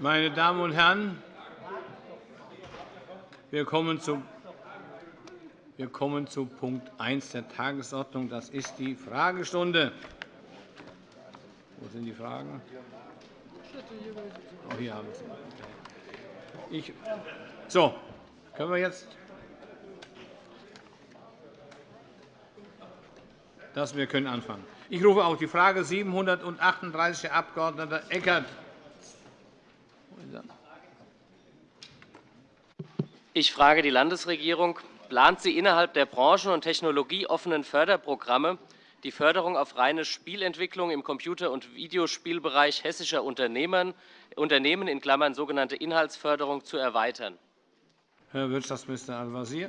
Meine Damen und Herren, wir kommen zu wir kommen zu Punkt 1 der Tagesordnung. Das ist die Fragestunde. Wo sind die Fragen? Oh, hier haben Sie. Ich, so, können wir jetzt das, wir können anfangen. Ich rufe auch die Frage 738 der Abg. Eckert. Ich frage die Landesregierung. Plant sie innerhalb der branchen- und technologieoffenen Förderprogramme die Förderung auf reine Spielentwicklung im Computer- und Videospielbereich hessischer Unternehmen in Klammern sogenannte Inhaltsförderung zu erweitern? Herr Wirtschaftsminister Al-Wazir.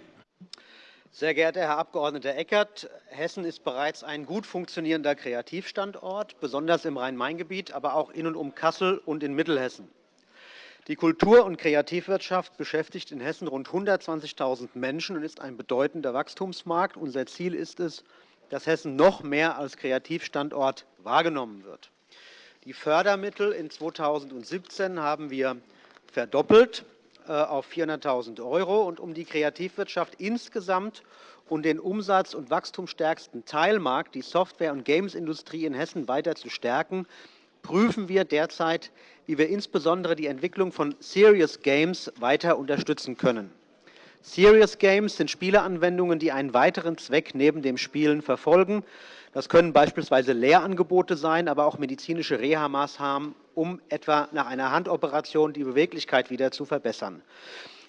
Sehr geehrter Herr Abg. Eckert, Hessen ist bereits ein gut funktionierender Kreativstandort, besonders im Rhein-Main-Gebiet, aber auch in und um Kassel und in Mittelhessen. Die Kultur- und Kreativwirtschaft beschäftigt in Hessen rund 120.000 Menschen und ist ein bedeutender Wachstumsmarkt. Unser Ziel ist es, dass Hessen noch mehr als Kreativstandort wahrgenommen wird. Die Fördermittel in 2017 haben wir verdoppelt äh, auf 400.000 €. Und um die Kreativwirtschaft insgesamt und den umsatz- und wachstumsstärksten Teilmarkt, die Software- und Gamesindustrie in Hessen, weiter zu stärken, prüfen wir derzeit, wie wir insbesondere die Entwicklung von Serious Games weiter unterstützen können. Serious Games sind Spieleanwendungen, die einen weiteren Zweck neben dem Spielen verfolgen. Das können beispielsweise Lehrangebote sein, aber auch medizinische Reha-Maßnahmen, um etwa nach einer Handoperation die Beweglichkeit wieder zu verbessern.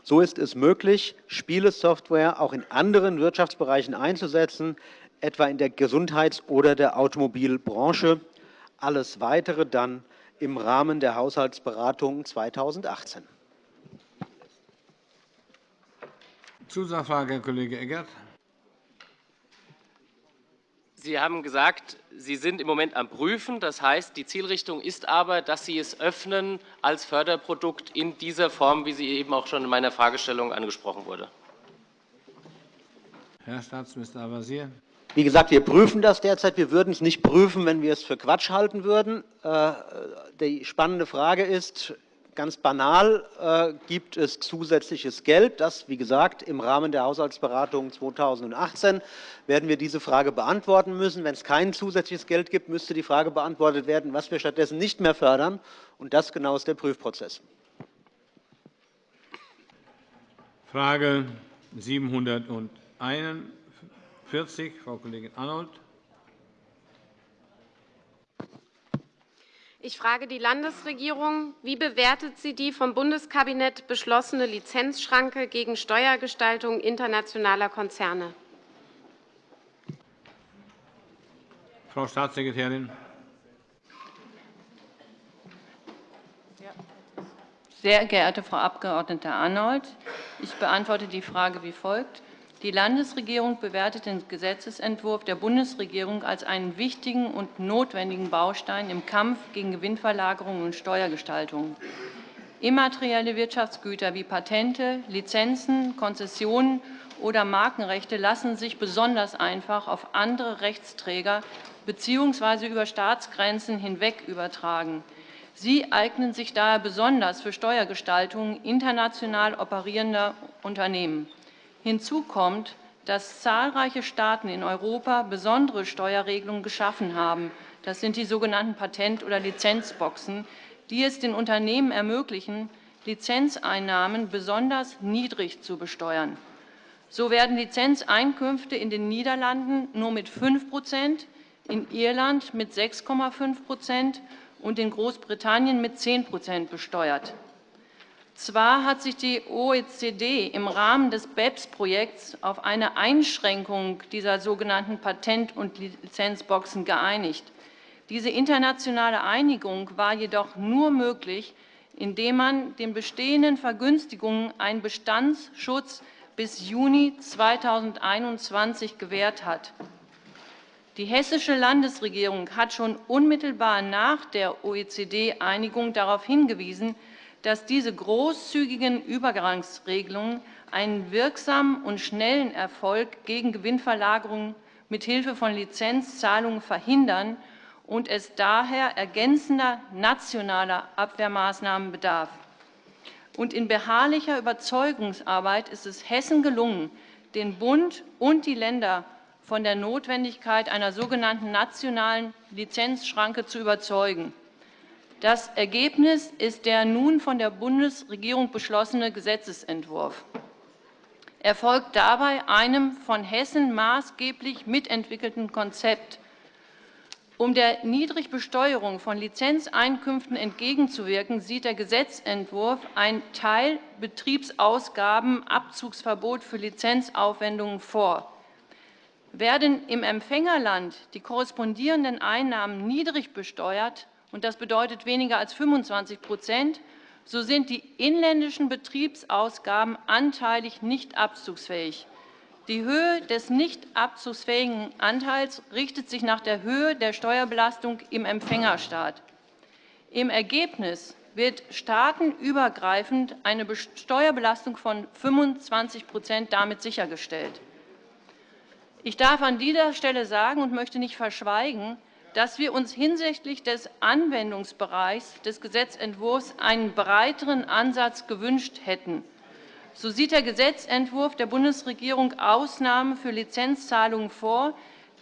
So ist es möglich, Spielesoftware auch in anderen Wirtschaftsbereichen einzusetzen, etwa in der Gesundheits- oder der Automobilbranche. Alles Weitere dann im Rahmen der Haushaltsberatungen 2018. Zusatzfrage, Herr Kollege Eckert. Sie haben gesagt, Sie sind im Moment am Prüfen. Das heißt, die Zielrichtung ist aber, dass Sie es öffnen als Förderprodukt in dieser Form, wie sie eben auch schon in meiner Fragestellung angesprochen wurde. Herr Staatsminister Al-Wazir. Wie gesagt, wir prüfen das derzeit. Wir würden es nicht prüfen, wenn wir es für Quatsch halten würden. Äh, die spannende Frage ist, ganz banal, äh, gibt es zusätzliches Geld? Das, wie gesagt, im Rahmen der Haushaltsberatungen 2018 werden wir diese Frage beantworten müssen. Wenn es kein zusätzliches Geld gibt, müsste die Frage beantwortet werden, was wir stattdessen nicht mehr fördern. Und das genau ist der Prüfprozess. Frage 701 40, Frau Kollegin Arnold. Ich frage die Landesregierung. Wie bewertet sie die vom Bundeskabinett beschlossene Lizenzschranke gegen Steuergestaltung internationaler Konzerne? Frau Staatssekretärin. Sehr geehrte Frau Abg. Arnold, ich beantworte die Frage wie folgt. Die Landesregierung bewertet den Gesetzentwurf der Bundesregierung als einen wichtigen und notwendigen Baustein im Kampf gegen Gewinnverlagerung und Steuergestaltung. Immaterielle Wirtschaftsgüter wie Patente, Lizenzen, Konzessionen oder Markenrechte lassen sich besonders einfach auf andere Rechtsträger bzw. über Staatsgrenzen hinweg übertragen. Sie eignen sich daher besonders für Steuergestaltung international operierender Unternehmen. Hinzu kommt, dass zahlreiche Staaten in Europa besondere Steuerregelungen geschaffen haben. Das sind die sogenannten Patent- oder Lizenzboxen, die es den Unternehmen ermöglichen, Lizenzeinnahmen besonders niedrig zu besteuern. So werden Lizenzeinkünfte in den Niederlanden nur mit 5% in Irland mit 6,5% und in Großbritannien mit 10% besteuert. Zwar hat sich die OECD im Rahmen des BEPS-Projekts auf eine Einschränkung dieser sogenannten Patent- und Lizenzboxen geeinigt. Diese internationale Einigung war jedoch nur möglich, indem man den bestehenden Vergünstigungen einen Bestandsschutz bis Juni 2021 gewährt hat. Die hessische Landesregierung hat schon unmittelbar nach der OECD-Einigung darauf hingewiesen, dass diese großzügigen Übergangsregelungen einen wirksamen und schnellen Erfolg gegen Gewinnverlagerungen mithilfe von Lizenzzahlungen verhindern und es daher ergänzender nationaler Abwehrmaßnahmen bedarf. Und in beharrlicher Überzeugungsarbeit ist es Hessen gelungen, den Bund und die Länder von der Notwendigkeit einer sogenannten nationalen Lizenzschranke zu überzeugen. Das Ergebnis ist der nun von der Bundesregierung beschlossene Gesetzentwurf. Er folgt dabei einem von Hessen maßgeblich mitentwickelten Konzept. Um der Niedrigbesteuerung von Lizenzeinkünften entgegenzuwirken, sieht der Gesetzentwurf ein Teilbetriebsausgabenabzugsverbot für Lizenzaufwendungen vor. Werden im Empfängerland die korrespondierenden Einnahmen niedrig besteuert, und das bedeutet weniger als 25% so sind die inländischen Betriebsausgaben anteilig nicht abzugsfähig. Die Höhe des nicht abzugsfähigen Anteils richtet sich nach der Höhe der Steuerbelastung im Empfängerstaat. Im Ergebnis wird staatenübergreifend eine Steuerbelastung von 25% damit sichergestellt. Ich darf an dieser Stelle sagen und möchte nicht verschweigen, dass wir uns hinsichtlich des Anwendungsbereichs des Gesetzentwurfs einen breiteren Ansatz gewünscht hätten. So sieht der Gesetzentwurf der Bundesregierung Ausnahmen für Lizenzzahlungen vor,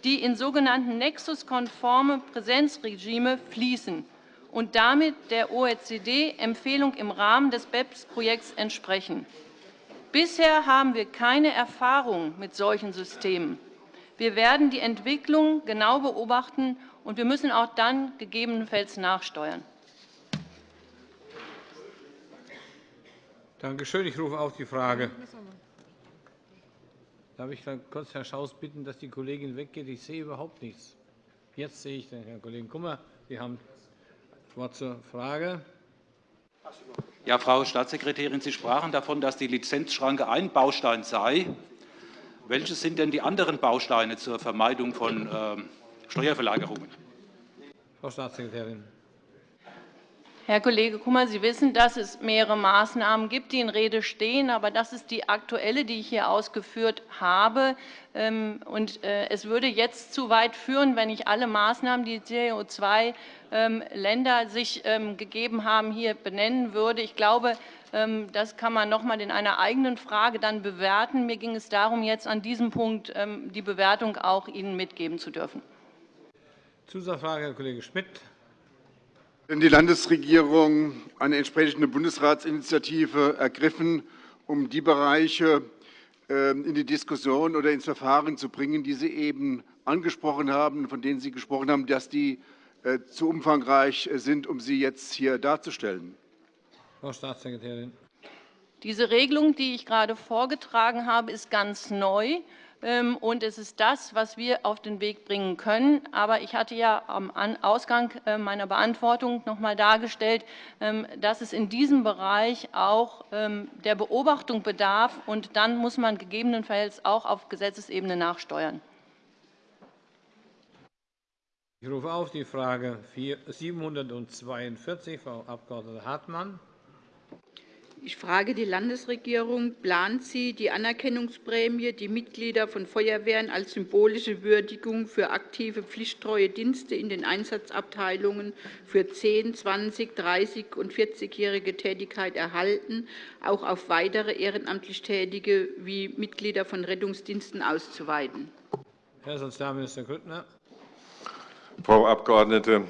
die in sogenannten nexuskonforme Präsenzregime fließen und damit der OECD-Empfehlung im Rahmen des BEPS-Projekts entsprechen. Bisher haben wir keine Erfahrung mit solchen Systemen. Wir werden die Entwicklung genau beobachten, und wir müssen auch dann gegebenenfalls nachsteuern. Danke schön. Ich rufe auf die Frage. Darf ich dann kurz Herr Schaus bitten, dass die Kollegin weggeht? Ich sehe überhaupt nichts. Jetzt sehe ich den Herrn Kollegen Kummer. Sie haben das Wort zur Frage. Ja, Frau Staatssekretärin, Sie sprachen davon, dass die Lizenzschranke ein Baustein sei. Welche sind denn die anderen Bausteine zur Vermeidung von ähm, Steuerverlagerungen? Frau Staatssekretärin. Herr Kollege Kummer, Sie wissen, dass es mehrere Maßnahmen gibt, die in Rede stehen. Aber das ist die aktuelle, die ich hier ausgeführt habe. Ähm, und äh, es würde jetzt zu weit führen, wenn ich alle Maßnahmen, die CO2-Länder ähm, sich ähm, gegeben haben, hier benennen würde. Ich glaube, das kann man noch einmal in einer eigenen Frage dann bewerten. Mir ging es darum, jetzt an diesem Punkt die Bewertung auch Ihnen mitgeben zu dürfen. Zusatzfrage, Herr Kollege Schmidt. Denn die Landesregierung eine entsprechende Bundesratsinitiative ergriffen, um die Bereiche ähm, in die Diskussion oder ins Verfahren zu bringen, die Sie eben angesprochen haben, von denen Sie gesprochen haben, dass die äh, zu umfangreich sind, um sie jetzt hier darzustellen? Frau Staatssekretärin. Diese Regelung, die ich gerade vorgetragen habe, ist ganz neu. Ähm, und es ist das, was wir auf den Weg bringen können. Aber ich hatte ja am Ausgang äh, meiner Beantwortung noch einmal dargestellt, ähm, dass es in diesem Bereich auch ähm, der Beobachtung bedarf. Und dann muss man gegebenenfalls auch auf Gesetzesebene nachsteuern. Ich rufe auf die Frage 742, Frau Abg. Hartmann. Ich frage die Landesregierung, plant sie, die Anerkennungsprämie, die Mitglieder von Feuerwehren als symbolische Würdigung für aktive pflichttreue Dienste in den Einsatzabteilungen für 10-, 20-, 30- und 40-jährige Tätigkeit erhalten, auch auf weitere ehrenamtlich Tätige wie Mitglieder von Rettungsdiensten auszuweiten? Herr Sozialminister Grüttner. Frau Abgeordnete,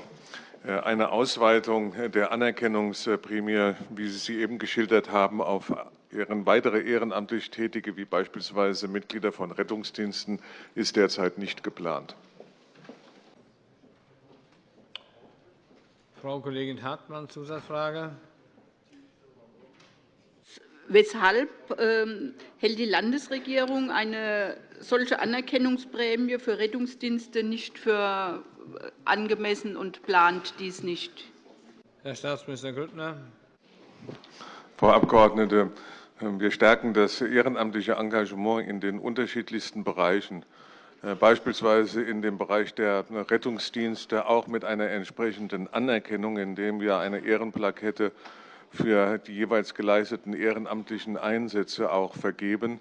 eine Ausweitung der Anerkennungsprämie, wie Sie sie eben geschildert haben, auf weitere ehrenamtlich Tätige, wie beispielsweise Mitglieder von Rettungsdiensten, ist derzeit nicht geplant. Frau Kollegin Hartmann, Zusatzfrage. Weshalb ähm, hält die Landesregierung eine solche Anerkennungsprämie für Rettungsdienste nicht für angemessen und plant dies nicht. Herr Staatsminister Grüttner. Frau Abgeordnete, wir stärken das ehrenamtliche Engagement in den unterschiedlichsten Bereichen, äh, beispielsweise in dem Bereich der Rettungsdienste, auch mit einer entsprechenden Anerkennung, indem wir eine Ehrenplakette für die jeweils geleisteten ehrenamtlichen Einsätze auch vergeben.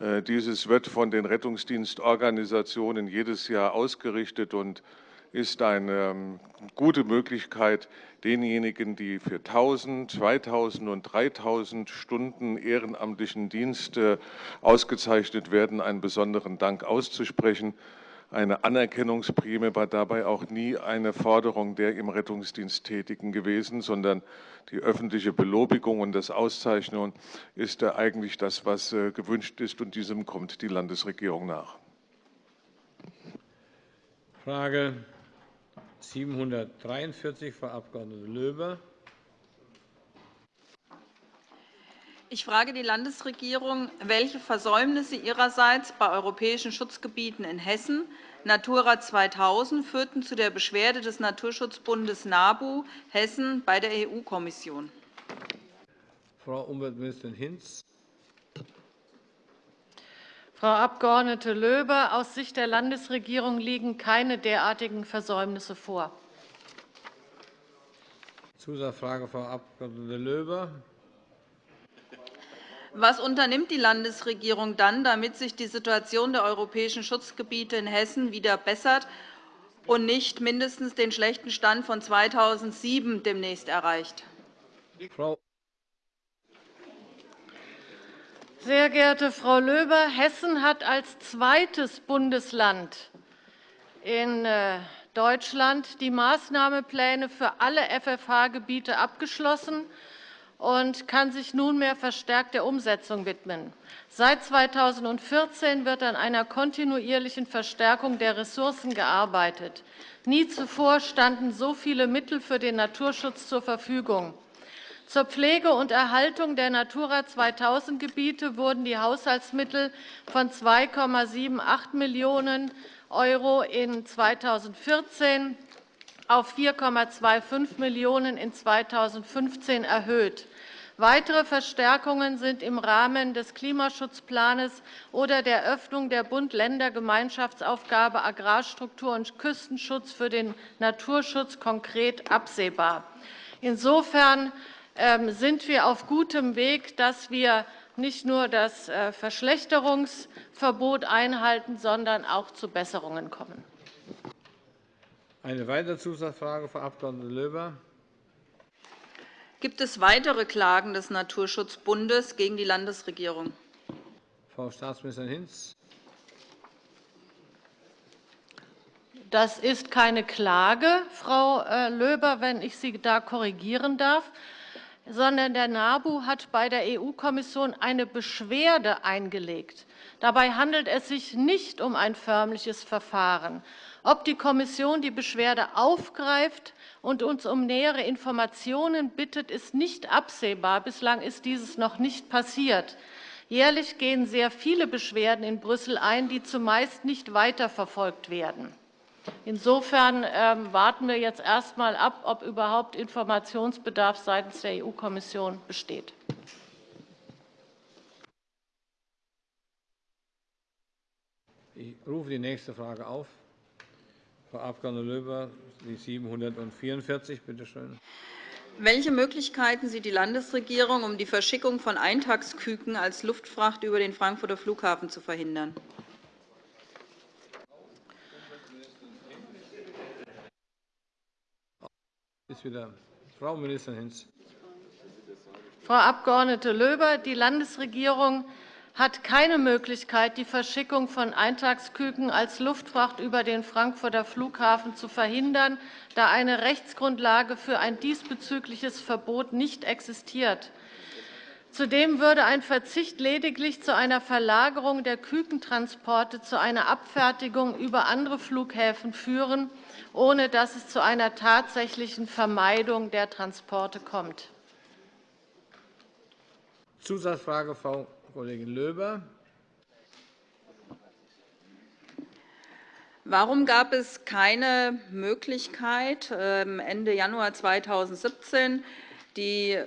Äh, dieses wird von den Rettungsdienstorganisationen jedes Jahr ausgerichtet und ist eine ähm, gute Möglichkeit, denjenigen, die für 1.000, 2.000 und 3.000 Stunden ehrenamtlichen Dienst ausgezeichnet werden, einen besonderen Dank auszusprechen. Eine Anerkennungsprämie war dabei auch nie eine Forderung der im Rettungsdienst Tätigen gewesen, sondern die öffentliche Belobigung und das Auszeichnung ist eigentlich das, was äh, gewünscht ist, und diesem kommt die Landesregierung nach. Frage 743, Frau Abg. Löber. Ich frage die Landesregierung, welche Versäumnisse ihrerseits bei europäischen Schutzgebieten in Hessen Natura 2000 führten zu der Beschwerde des Naturschutzbundes NABU Hessen bei der EU-Kommission. Frau Umweltministerin Hinz. Frau Abg. Löber, aus Sicht der Landesregierung liegen keine derartigen Versäumnisse vor. Zusatzfrage, Frau Abg. Löber. Was unternimmt die Landesregierung dann, damit sich die Situation der europäischen Schutzgebiete in Hessen wieder bessert und nicht mindestens den schlechten Stand von 2007 demnächst erreicht? Frau Sehr geehrte Frau Löber, Hessen hat als zweites Bundesland in äh, Deutschland die Maßnahmepläne für alle FFH-Gebiete abgeschlossen und kann sich nunmehr verstärkt der Umsetzung widmen. Seit 2014 wird an einer kontinuierlichen Verstärkung der Ressourcen gearbeitet. Nie zuvor standen so viele Mittel für den Naturschutz zur Verfügung. Zur Pflege und Erhaltung der Natura 2000-Gebiete wurden die Haushaltsmittel von 2,78 Millionen € in 2014 auf 4,25 Millionen € in 2015 erhöht. Weitere Verstärkungen sind im Rahmen des Klimaschutzplans oder der Öffnung der Bund-Länder-Gemeinschaftsaufgabe Agrarstruktur und Küstenschutz für den Naturschutz konkret absehbar. Insofern sind wir auf gutem Weg, dass wir nicht nur das äh, Verschlechterungsverbot einhalten, sondern auch zu Besserungen kommen. Eine weitere Zusatzfrage, Frau Abg. Löber. Gibt es weitere Klagen des Naturschutzbundes gegen die Landesregierung? Frau Staatsministerin Hinz. Das ist keine Klage, Frau äh, Löber, wenn ich Sie da korrigieren darf, sondern der NABU hat bei der EU-Kommission eine Beschwerde eingelegt. Dabei handelt es sich nicht um ein förmliches Verfahren. Ob die Kommission die Beschwerde aufgreift und uns um nähere Informationen bittet, ist nicht absehbar. Bislang ist dieses noch nicht passiert. Jährlich gehen sehr viele Beschwerden in Brüssel ein, die zumeist nicht weiterverfolgt werden. Insofern ähm, warten wir jetzt erst einmal ab, ob überhaupt Informationsbedarf seitens der EU-Kommission besteht. Ich rufe die nächste Frage auf. Frau Abg. Löber, die 744, bitte schön. Welche Möglichkeiten sieht die Landesregierung, um die Verschickung von Eintagsküken als Luftfracht über den Frankfurter Flughafen zu verhindern? Ist wieder Frau Ministerin Hinz. Frau Abg. Löber, die Landesregierung hat keine Möglichkeit, die Verschickung von Eintagsküken als Luftfracht über den Frankfurter Flughafen zu verhindern, da eine Rechtsgrundlage für ein diesbezügliches Verbot nicht existiert. Zudem würde ein Verzicht lediglich zu einer Verlagerung der Kükentransporte zu einer Abfertigung über andere Flughäfen führen, ohne dass es zu einer tatsächlichen Vermeidung der Transporte kommt. Zusatzfrage, Frau Kollegin Löber. Warum gab es keine Möglichkeit, ähm, Ende Januar 2017 die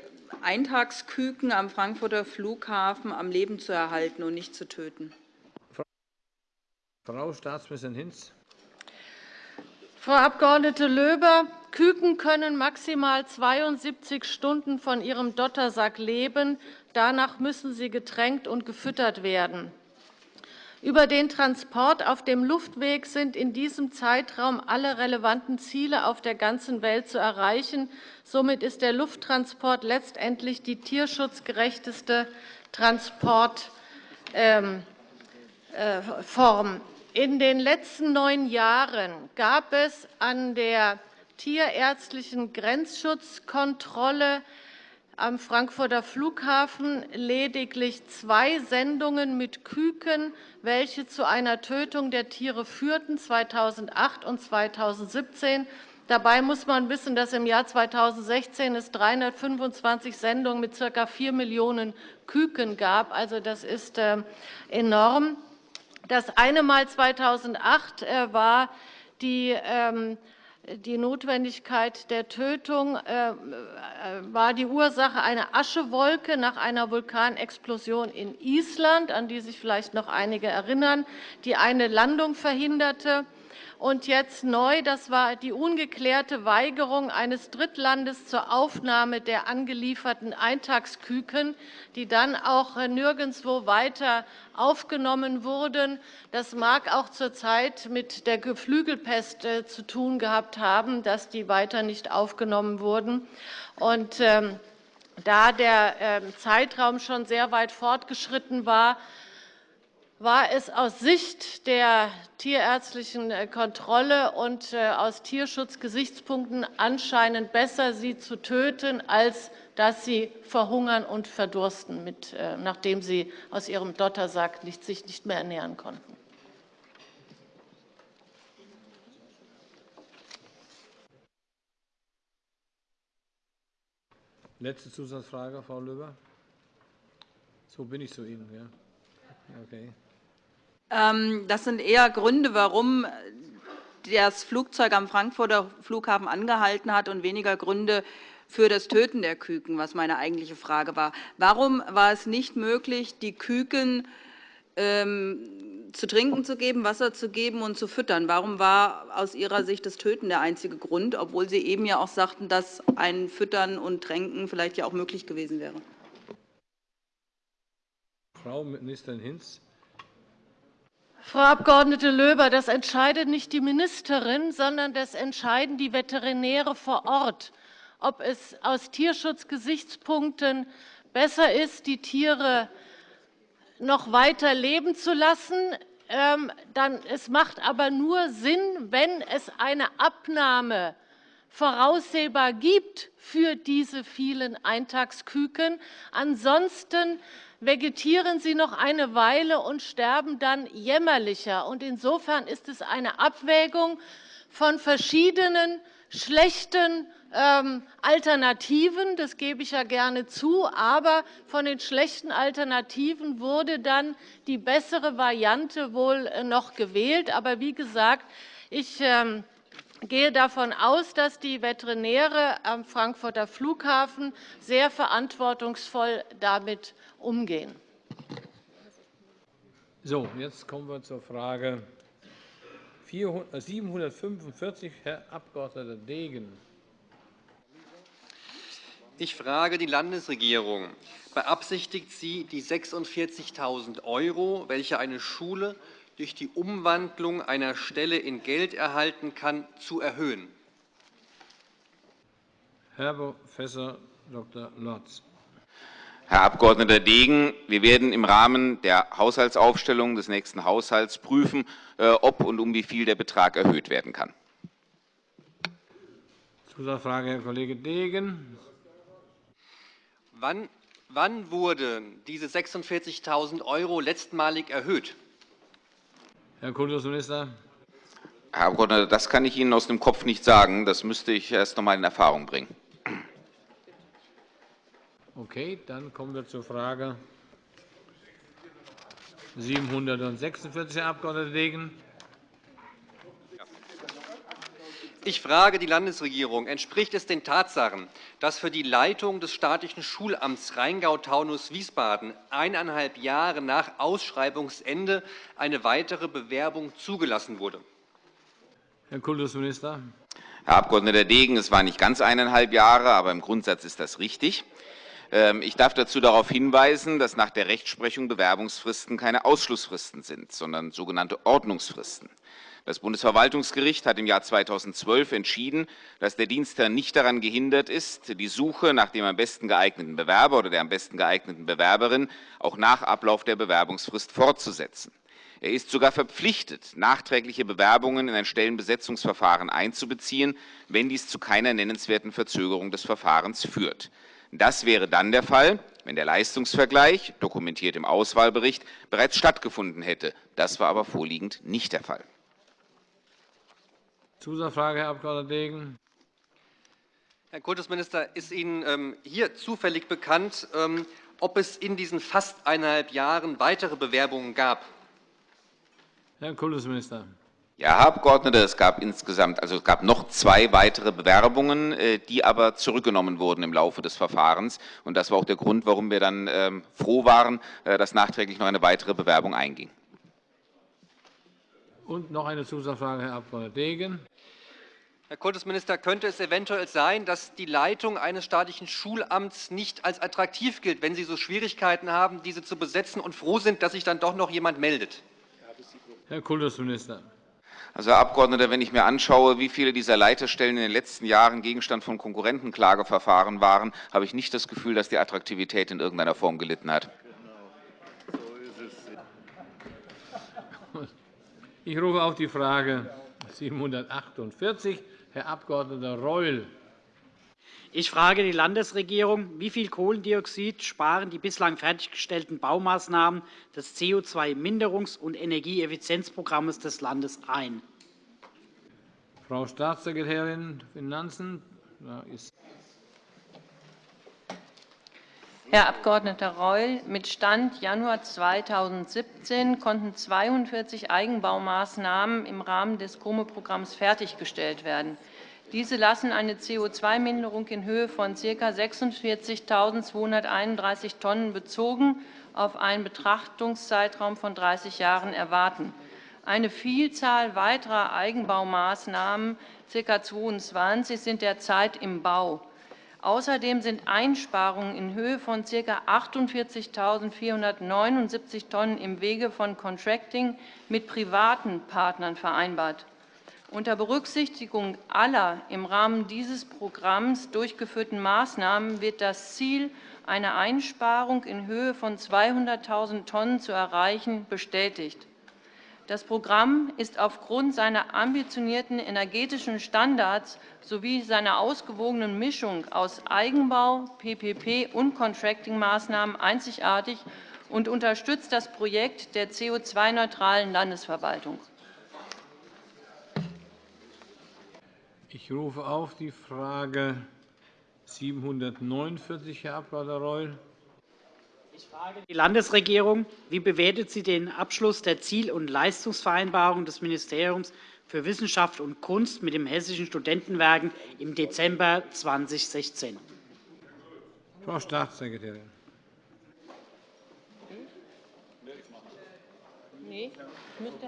Eintagsküken am Frankfurter Flughafen am Leben zu erhalten und nicht zu töten? Frau Staatsministerin Hinz. Frau Abg. Löber, Küken können maximal 72 Stunden von ihrem Dottersack leben. Danach müssen sie getränkt und gefüttert werden. Über den Transport auf dem Luftweg sind in diesem Zeitraum alle relevanten Ziele auf der ganzen Welt zu erreichen. Somit ist der Lufttransport letztendlich die tierschutzgerechteste Transportform. Ähm, äh, in den letzten neun Jahren gab es an der tierärztlichen Grenzschutzkontrolle am Frankfurter Flughafen lediglich zwei Sendungen mit Küken, welche zu einer Tötung der Tiere führten, 2008 und 2017. Dabei muss man wissen, dass im Jahr 2016 es 325 Sendungen mit ca. 4 Millionen Küken gab. Also, das ist äh, enorm. Das eine Mal 2008 äh, war die ähm, die Notwendigkeit der Tötung äh, äh, war die Ursache eine Aschewolke nach einer Vulkanexplosion in Island, an die sich vielleicht noch einige erinnern, die eine Landung verhinderte. Und jetzt neu, das war die ungeklärte Weigerung eines Drittlandes zur Aufnahme der angelieferten Eintagsküken, die dann auch nirgendwo weiter aufgenommen wurden. Das mag auch zurzeit mit der Geflügelpest äh, zu tun gehabt haben, dass die weiter nicht aufgenommen wurden. Und, ähm, da der ähm, Zeitraum schon sehr weit fortgeschritten war, war es aus Sicht der tierärztlichen äh, Kontrolle und äh, aus Tierschutzgesichtspunkten anscheinend besser, sie zu töten, als dass sie verhungern und verdursten, äh, nachdem sie aus ihrem Dottersack sich nicht mehr ernähren konnten. Letzte Zusatzfrage, Frau Löber. So bin ich zu Ihnen. Ja. Okay. Ähm, das sind eher Gründe, warum das Flugzeug am Frankfurter Flughafen angehalten hat, und weniger Gründe für das Töten der Küken, was meine eigentliche Frage war. Warum war es nicht möglich, die Küken ähm, zu trinken zu geben, Wasser zu geben und zu füttern? Warum war aus Ihrer Sicht das Töten der einzige Grund, obwohl Sie eben ja auch sagten, dass ein Füttern und Tränken vielleicht ja auch möglich gewesen wäre? Frau Ministerin Hinz. Frau Abg. Löber, das entscheidet nicht die Ministerin, sondern das entscheiden die Veterinäre vor Ort, ob es aus Tierschutzgesichtspunkten besser ist, die Tiere noch weiter leben zu lassen. Ähm, es macht aber nur Sinn, wenn es eine Abnahme voraussehbar gibt für diese vielen Eintagsküken. Ansonsten vegetieren sie noch eine Weile und sterben dann jämmerlicher. Insofern ist es eine Abwägung von verschiedenen schlechten ähm, Alternativen, das gebe ich ja gerne zu, aber von den schlechten Alternativen wurde dann die bessere Variante wohl äh, noch gewählt. Aber wie gesagt, ich ähm, gehe davon aus, dass die Veterinäre am Frankfurter Flughafen sehr verantwortungsvoll damit umgehen. So, jetzt kommen wir zur Frage 745, äh, Herr Abg. Degen. Ich frage die Landesregierung. Beabsichtigt sie, die 46.000 €, welche eine Schule durch die Umwandlung einer Stelle in Geld erhalten kann, zu erhöhen? Herr Prof. Dr. Lotz. Herr Abg. Degen, wir werden im Rahmen der Haushaltsaufstellung des nächsten Haushalts prüfen, äh, ob und um wie viel der Betrag erhöht werden kann. Zusatzfrage, Herr Kollege Degen. Wann, wann wurden diese 46.000 € letztmalig erhöht? Herr Kultusminister. Herr Abgeordneter, das kann ich Ihnen aus dem Kopf nicht sagen. Das müsste ich erst noch einmal in Erfahrung bringen. Okay, dann kommen wir zur Frage 746, Herr Abg. Degen. Ich frage die Landesregierung. Entspricht es den Tatsachen, dass für die Leitung des staatlichen Schulamts Rheingau-Taunus-Wiesbaden eineinhalb Jahre nach Ausschreibungsende eine weitere Bewerbung zugelassen wurde? Herr Kultusminister. Herr Abg. Degen, es waren nicht ganz eineinhalb Jahre, aber im Grundsatz ist das richtig. Ähm, ich darf dazu darauf hinweisen, dass nach der Rechtsprechung Bewerbungsfristen keine Ausschlussfristen sind, sondern sogenannte Ordnungsfristen. Das Bundesverwaltungsgericht hat im Jahr 2012 entschieden, dass der Dienstherr nicht daran gehindert ist, die Suche nach dem am besten geeigneten Bewerber oder der am besten geeigneten Bewerberin auch nach Ablauf der Bewerbungsfrist fortzusetzen. Er ist sogar verpflichtet, nachträgliche Bewerbungen in ein Stellenbesetzungsverfahren einzubeziehen, wenn dies zu keiner nennenswerten Verzögerung des Verfahrens führt. Das wäre dann der Fall, wenn der Leistungsvergleich, dokumentiert im Auswahlbericht, bereits stattgefunden hätte. Das war aber vorliegend nicht der Fall. Zusatzfrage, Herr Abg. Degen. Herr Kultusminister, ist Ihnen ähm, hier zufällig bekannt, ähm, ob es in diesen fast eineinhalb Jahren weitere Bewerbungen gab? Herr Kultusminister. Ja, Herr Abgeordneter, es gab insgesamt, also es gab noch zwei weitere Bewerbungen, äh, die aber zurückgenommen wurden im Laufe des Verfahrens. Und das war auch der Grund, warum wir dann ähm, froh waren, äh, dass nachträglich noch eine weitere Bewerbung einging. Und noch eine Zusatzfrage, Herr Abg. Degen. Herr Kultusminister, könnte es eventuell sein, dass die Leitung eines staatlichen Schulamts nicht als attraktiv gilt, wenn Sie so Schwierigkeiten haben, diese zu besetzen und froh sind, dass sich dann doch noch jemand meldet? Herr Kultusminister. Also, Herr Abgeordneter, wenn ich mir anschaue, wie viele dieser Leiterstellen in den letzten Jahren Gegenstand von Konkurrentenklageverfahren waren, habe ich nicht das Gefühl, dass die Attraktivität in irgendeiner Form gelitten hat. Ich rufe auf die Frage 748. Herr Abg. Reul. Ich frage die Landesregierung, wie viel Kohlendioxid sparen die bislang fertiggestellten Baumaßnahmen des CO2-Minderungs- und Energieeffizienzprogramms des Landes ein? Frau Staatssekretärin Finanzen. Da ist Herr Abg. Reul, mit Stand Januar 2017 konnten 42 Eigenbaumaßnahmen im Rahmen des COME-Programms fertiggestellt werden. Diese lassen eine CO2-Minderung in Höhe von ca. 46.231 Tonnen bezogen auf einen Betrachtungszeitraum von 30 Jahren erwarten. Eine Vielzahl weiterer Eigenbaumaßnahmen, ca. 22, sind derzeit im Bau. Außerdem sind Einsparungen in Höhe von ca. 48.479 Tonnen im Wege von Contracting mit privaten Partnern vereinbart. Unter Berücksichtigung aller im Rahmen dieses Programms durchgeführten Maßnahmen wird das Ziel, eine Einsparung in Höhe von 200.000 Tonnen zu erreichen, bestätigt. Das Programm ist aufgrund seiner ambitionierten energetischen Standards sowie seiner ausgewogenen Mischung aus Eigenbau, PPP und Contracting-Maßnahmen einzigartig und unterstützt das Projekt der CO2-neutralen Landesverwaltung. Ich rufe auf die Frage 749, Herr Abg. Reul. Ich frage die Landesregierung. Wie bewertet sie den Abschluss der Ziel- und Leistungsvereinbarung des Ministeriums für Wissenschaft und Kunst mit dem Hessischen Studentenwerken im Dezember 2016? Frau Staatssekretärin. Nee, müsste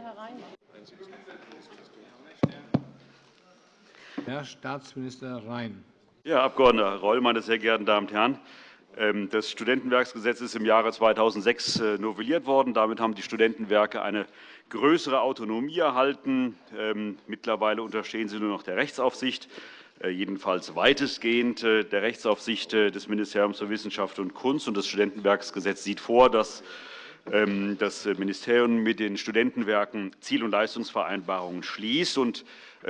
Herr Staatsminister Rhein. Ja, Herr Abg. Reul, meine sehr geehrten Damen und Herren! Ähm, das Studentenwerksgesetz ist im Jahre 2006 äh, novelliert worden. Damit haben die Studentenwerke eine größere Autonomie erhalten. Ähm, mittlerweile unterstehen sie nur noch der Rechtsaufsicht, äh, jedenfalls weitestgehend äh, der Rechtsaufsicht des Ministeriums für Wissenschaft und Kunst. Das Studentenwerksgesetz sieht vor, dass ähm, das Ministerium mit den Studentenwerken Ziel- und Leistungsvereinbarungen schließt.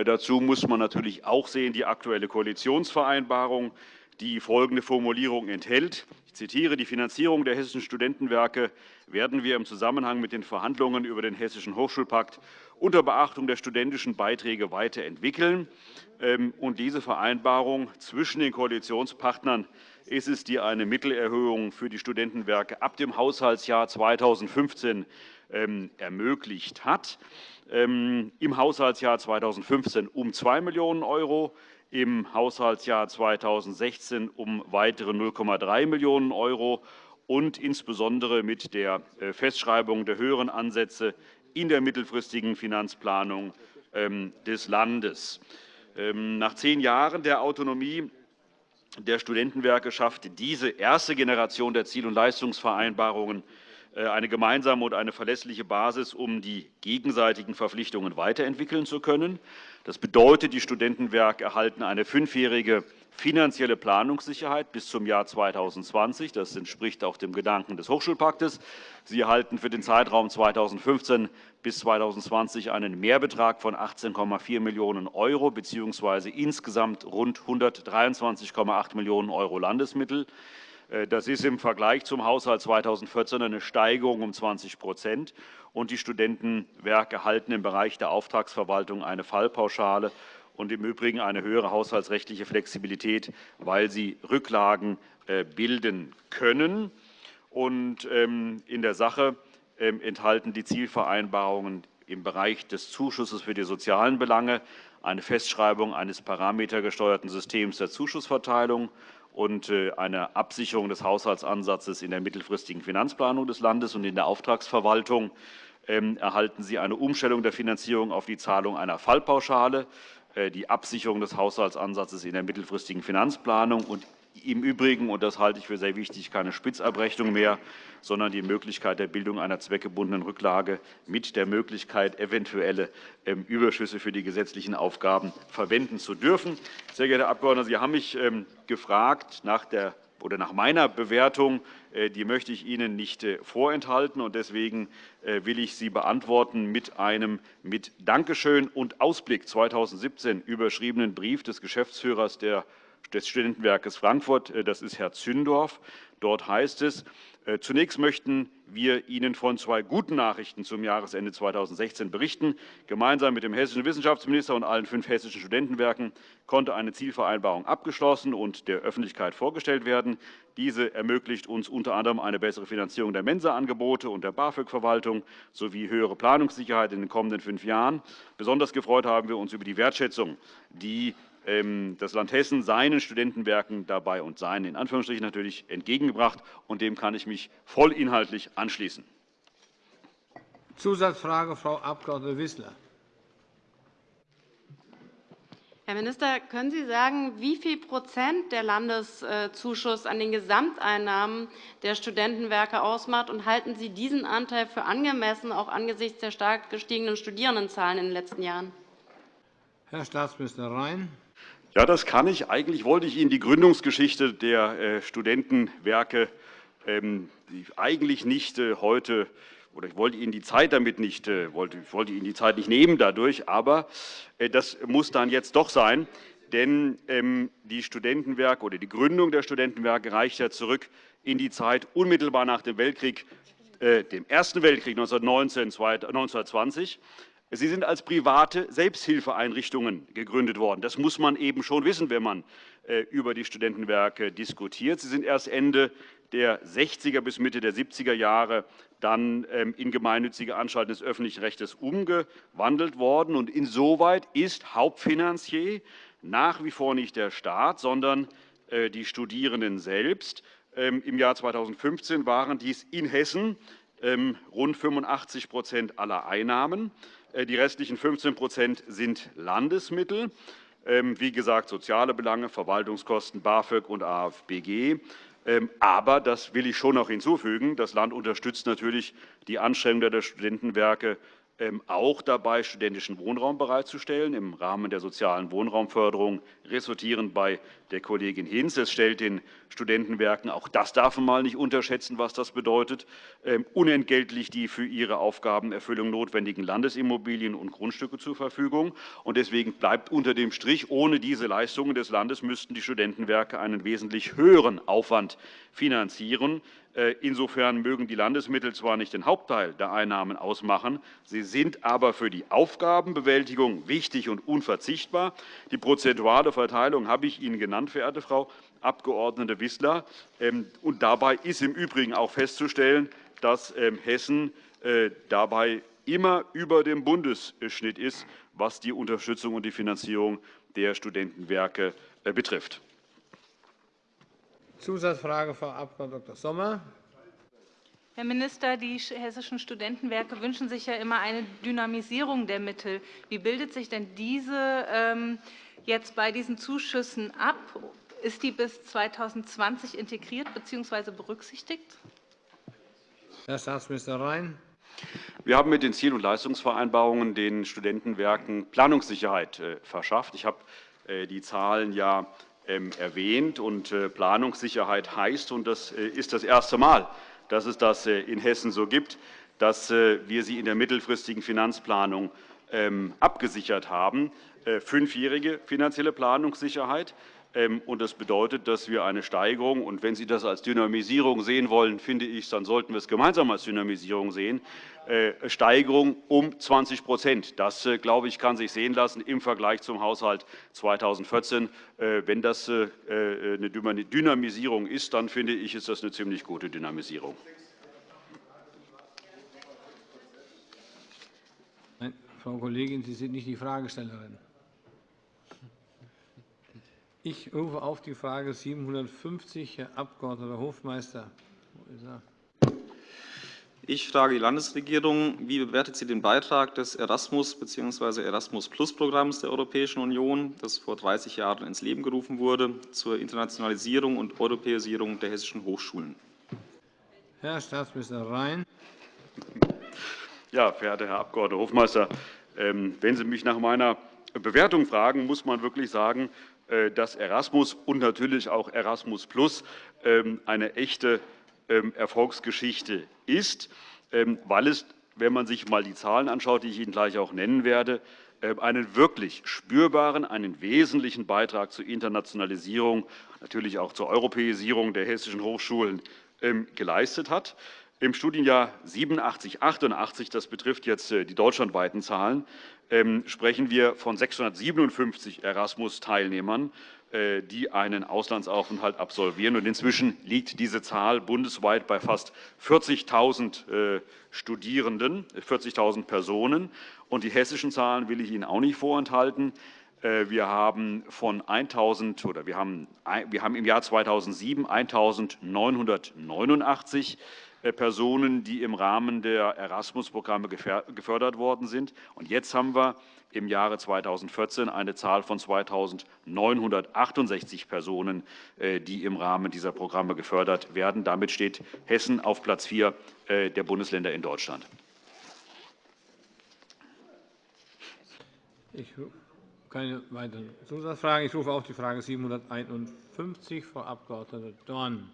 dazu muss man natürlich auch sehen die aktuelle Koalitionsvereinbarung die folgende Formulierung enthält. Ich zitiere, die Finanzierung der hessischen Studentenwerke werden wir im Zusammenhang mit den Verhandlungen über den Hessischen Hochschulpakt unter Beachtung der studentischen Beiträge weiterentwickeln. Ähm, und diese Vereinbarung zwischen den Koalitionspartnern ist es, die eine Mittelerhöhung für die Studentenwerke ab dem Haushaltsjahr 2015 ähm, ermöglicht hat. Ähm, Im Haushaltsjahr 2015 um 2 Millionen €, im Haushaltsjahr 2016 um weitere 0,3 Millionen € und insbesondere mit der äh, Festschreibung der höheren Ansätze in der mittelfristigen Finanzplanung ähm, des Landes. Ähm, nach zehn Jahren der Autonomie der Studentenwerke schafft diese erste Generation der Ziel- und Leistungsvereinbarungen eine gemeinsame und eine verlässliche Basis, um die gegenseitigen Verpflichtungen weiterentwickeln zu können. Das bedeutet, die Studentenwerke erhalten eine fünfjährige finanzielle Planungssicherheit bis zum Jahr 2020. Das entspricht auch dem Gedanken des Hochschulpaktes. Sie erhalten für den Zeitraum 2015 bis 2020 einen Mehrbetrag von 18,4 Millionen € bzw. insgesamt rund 123,8 Millionen € Landesmittel. Äh, das ist im Vergleich zum Haushalt 2014 eine Steigerung um 20 und Die Studentenwerke erhalten im Bereich der Auftragsverwaltung eine Fallpauschale und im Übrigen eine höhere haushaltsrechtliche Flexibilität, weil sie Rücklagen äh, bilden können. Ähm, in der Sache ähm, enthalten die Zielvereinbarungen im Bereich des Zuschusses für die sozialen Belange eine Festschreibung eines parametergesteuerten Systems der Zuschussverteilung und äh, eine Absicherung des Haushaltsansatzes in der mittelfristigen Finanzplanung des Landes und in der Auftragsverwaltung. Ähm, erhalten Sie eine Umstellung der Finanzierung auf die Zahlung einer Fallpauschale, äh, die Absicherung des Haushaltsansatzes in der mittelfristigen Finanzplanung und im Übrigen, und das halte ich für sehr wichtig, keine Spitzabrechnung mehr, sondern die Möglichkeit der Bildung einer zweckgebundenen Rücklage mit der Möglichkeit, eventuelle ähm, Überschüsse für die gesetzlichen Aufgaben verwenden zu dürfen. Sehr geehrter Herr Abgeordneter, Sie haben mich ähm, gefragt nach der oder nach meiner Bewertung, äh, die möchte ich Ihnen nicht äh, vorenthalten. Deswegen äh, will ich sie beantworten mit einem mit Dankeschön und Ausblick 2017 überschriebenen Brief des Geschäftsführers des Studentenwerkes Frankfurt. Das ist Herr Zündorf. Dort heißt es, äh, zunächst möchten wir Ihnen von zwei guten Nachrichten zum Jahresende 2016 berichten. Gemeinsam mit dem hessischen Wissenschaftsminister und allen fünf hessischen Studentenwerken konnte eine Zielvereinbarung abgeschlossen und der Öffentlichkeit vorgestellt werden. Diese ermöglicht uns unter anderem eine bessere Finanzierung der Mensa-Angebote und der BAföG-Verwaltung sowie höhere Planungssicherheit in den kommenden fünf Jahren. Besonders gefreut haben wir uns über die Wertschätzung, die das Land Hessen seinen Studentenwerken dabei und seinen in Anführungsstrichen natürlich entgegengebracht. Und dem kann ich mich vollinhaltlich anschließen. Zusatzfrage, Frau Abg. Wissler. Herr Minister, können Sie sagen, wie viel Prozent der Landeszuschuss an den Gesamteinnahmen der Studentenwerke ausmacht? Und halten Sie diesen Anteil für angemessen, auch angesichts der stark gestiegenen Studierendenzahlen in den letzten Jahren? Herr Staatsminister Rhein. Ja, das kann ich. Eigentlich wollte ich Ihnen die Gründungsgeschichte der äh, Studentenwerke ähm, eigentlich nicht äh, heute oder ich wollte Ihnen die Zeit damit nicht äh, wollte, wollte Ihnen die Zeit nicht nehmen dadurch, aber das muss dann jetzt doch sein, denn ähm, die Studentenwerke oder die Gründung der Studentenwerke reicht ja zurück in die Zeit unmittelbar nach dem Weltkrieg, dem Ersten Weltkrieg 1919 1920. Sie sind als private Selbsthilfeeinrichtungen gegründet worden. Das muss man eben schon wissen, wenn man äh, über die Studentenwerke diskutiert. Sie sind erst Ende der 60er bis Mitte der 70er Jahre dann ähm, in gemeinnützige Anstalten des öffentlichen Rechts umgewandelt worden. Und insoweit ist Hauptfinanzier nach wie vor nicht der Staat, sondern äh, die Studierenden selbst. Ähm, Im Jahr 2015 waren dies in Hessen rund 85% aller Einnahmen. Äh, die restlichen 15% sind Landesmittel. Ähm, wie gesagt, soziale Belange, Verwaltungskosten, BAföG und AFBG. Ähm, aber, das will ich schon noch hinzufügen, das Land unterstützt natürlich die Anstrengungen der Studentenwerke ähm, auch dabei, studentischen Wohnraum bereitzustellen im Rahmen der sozialen Wohnraumförderung, resultierend bei der Kollegin Hinz. Es stellt den Studentenwerken, auch das darf man mal nicht unterschätzen, was das bedeutet, ähm, unentgeltlich die für ihre Aufgabenerfüllung notwendigen Landesimmobilien und Grundstücke zur Verfügung. Deswegen bleibt unter dem Strich, ohne diese Leistungen des Landes müssten die Studentenwerke einen wesentlich höheren Aufwand finanzieren. Äh, insofern mögen die Landesmittel zwar nicht den Hauptteil der Einnahmen ausmachen, sie sind aber für die Aufgabenbewältigung wichtig und unverzichtbar. Die prozentuale Verteilung habe ich Ihnen genannt, verehrte Frau Abg. Wissler. Ähm, und dabei ist im Übrigen auch festzustellen, dass ähm, Hessen äh, dabei immer über dem Bundesschnitt ist, was die Unterstützung und die Finanzierung der Studentenwerke äh, betrifft. Zusatzfrage, Frau Abg. Dr. Sommer. Herr Minister, die hessischen Studentenwerke wünschen sich ja immer eine Dynamisierung der Mittel. Wie bildet sich denn diese ähm, jetzt bei diesen Zuschüssen ab? Ist die bis 2020 integriert bzw. berücksichtigt? Herr Staatsminister Rhein. Wir haben mit den Ziel- und Leistungsvereinbarungen den Studentenwerken Planungssicherheit äh, verschafft. Ich habe äh, die Zahlen ja erwähnt. Und äh, Planungssicherheit heißt, und das ist das erste Mal, dass es das in Hessen so gibt, dass wir sie in der mittelfristigen Finanzplanung ähm, abgesichert haben. Fünfjährige finanzielle Planungssicherheit. Ähm, und das bedeutet, dass wir eine Steigerung, und wenn Sie das als Dynamisierung sehen wollen, finde ich, dann sollten wir es gemeinsam als Dynamisierung sehen, äh, Steigerung um 20% Das, äh, glaube ich, kann sich sehen lassen im Vergleich zum Haushalt 2014. Äh, wenn das eine Dynamisierung ist, dann finde ich, ist das eine ziemlich gute Dynamisierung. Frau Kollegin, Sie sind nicht die Fragestellerin. Ich rufe auf die Frage 750, Herr Abg. Hofmeister. Wo ist er? Ich frage die Landesregierung, wie bewertet sie den Beitrag des Erasmus- bzw. Erasmus-Plus-Programms der Europäischen Union, das vor 30 Jahren ins Leben gerufen wurde, zur Internationalisierung und Europäisierung der hessischen Hochschulen? Herr Staatsminister Rhein. Ja, verehrter Herr Abg. Hofmeister, ähm, wenn Sie mich nach meiner Bewertung fragen, muss man wirklich sagen, dass Erasmus und natürlich auch Erasmus Plus ähm, eine echte ähm, Erfolgsgeschichte ist, ähm, weil es, wenn man sich einmal die Zahlen anschaut, die ich Ihnen gleich auch nennen werde, einen wirklich spürbaren, einen wesentlichen Beitrag zur Internationalisierung, natürlich auch zur Europäisierung der hessischen Hochschulen geleistet hat. Im Studienjahr 87, 88, das betrifft jetzt äh, die deutschlandweiten Zahlen, sprechen wir von 657 Erasmus-Teilnehmern, äh, die einen Auslandsaufenthalt absolvieren. Und inzwischen liegt diese Zahl bundesweit bei fast 40.000 äh, Studierenden, 40.000 Personen. Und die hessischen Zahlen will ich Ihnen auch nicht vorenthalten. Wir haben, von 1000, oder wir haben, wir haben im Jahr 2007 1.989 äh, Personen, die im Rahmen der Erasmus-Programme gefördert worden sind. Und jetzt haben wir im Jahre 2014 eine Zahl von 2.968 Personen, äh, die im Rahmen dieser Programme gefördert werden. Damit steht Hessen auf Platz 4 äh, der Bundesländer in Deutschland. Ich keine weiteren Zusatzfragen. Ich rufe auf die Frage 751, Frau Abg. Dorn.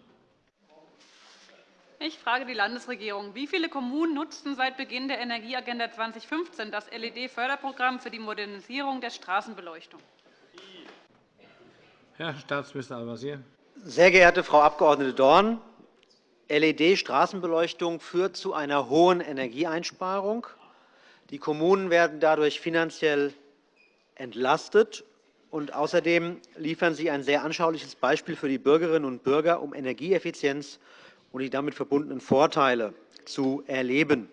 Ich frage die Landesregierung. Wie viele Kommunen nutzten seit Beginn der Energieagenda 2015 das LED-Förderprogramm für die Modernisierung der Straßenbeleuchtung? Herr Staatsminister Al-Wazir. Sehr geehrte Frau Abg. Dorn, LED-Straßenbeleuchtung führt zu einer hohen Energieeinsparung. Die Kommunen werden dadurch finanziell entlastet. Und außerdem liefern sie ein sehr anschauliches Beispiel für die Bürgerinnen und Bürger, um Energieeffizienz und die damit verbundenen Vorteile zu erleben.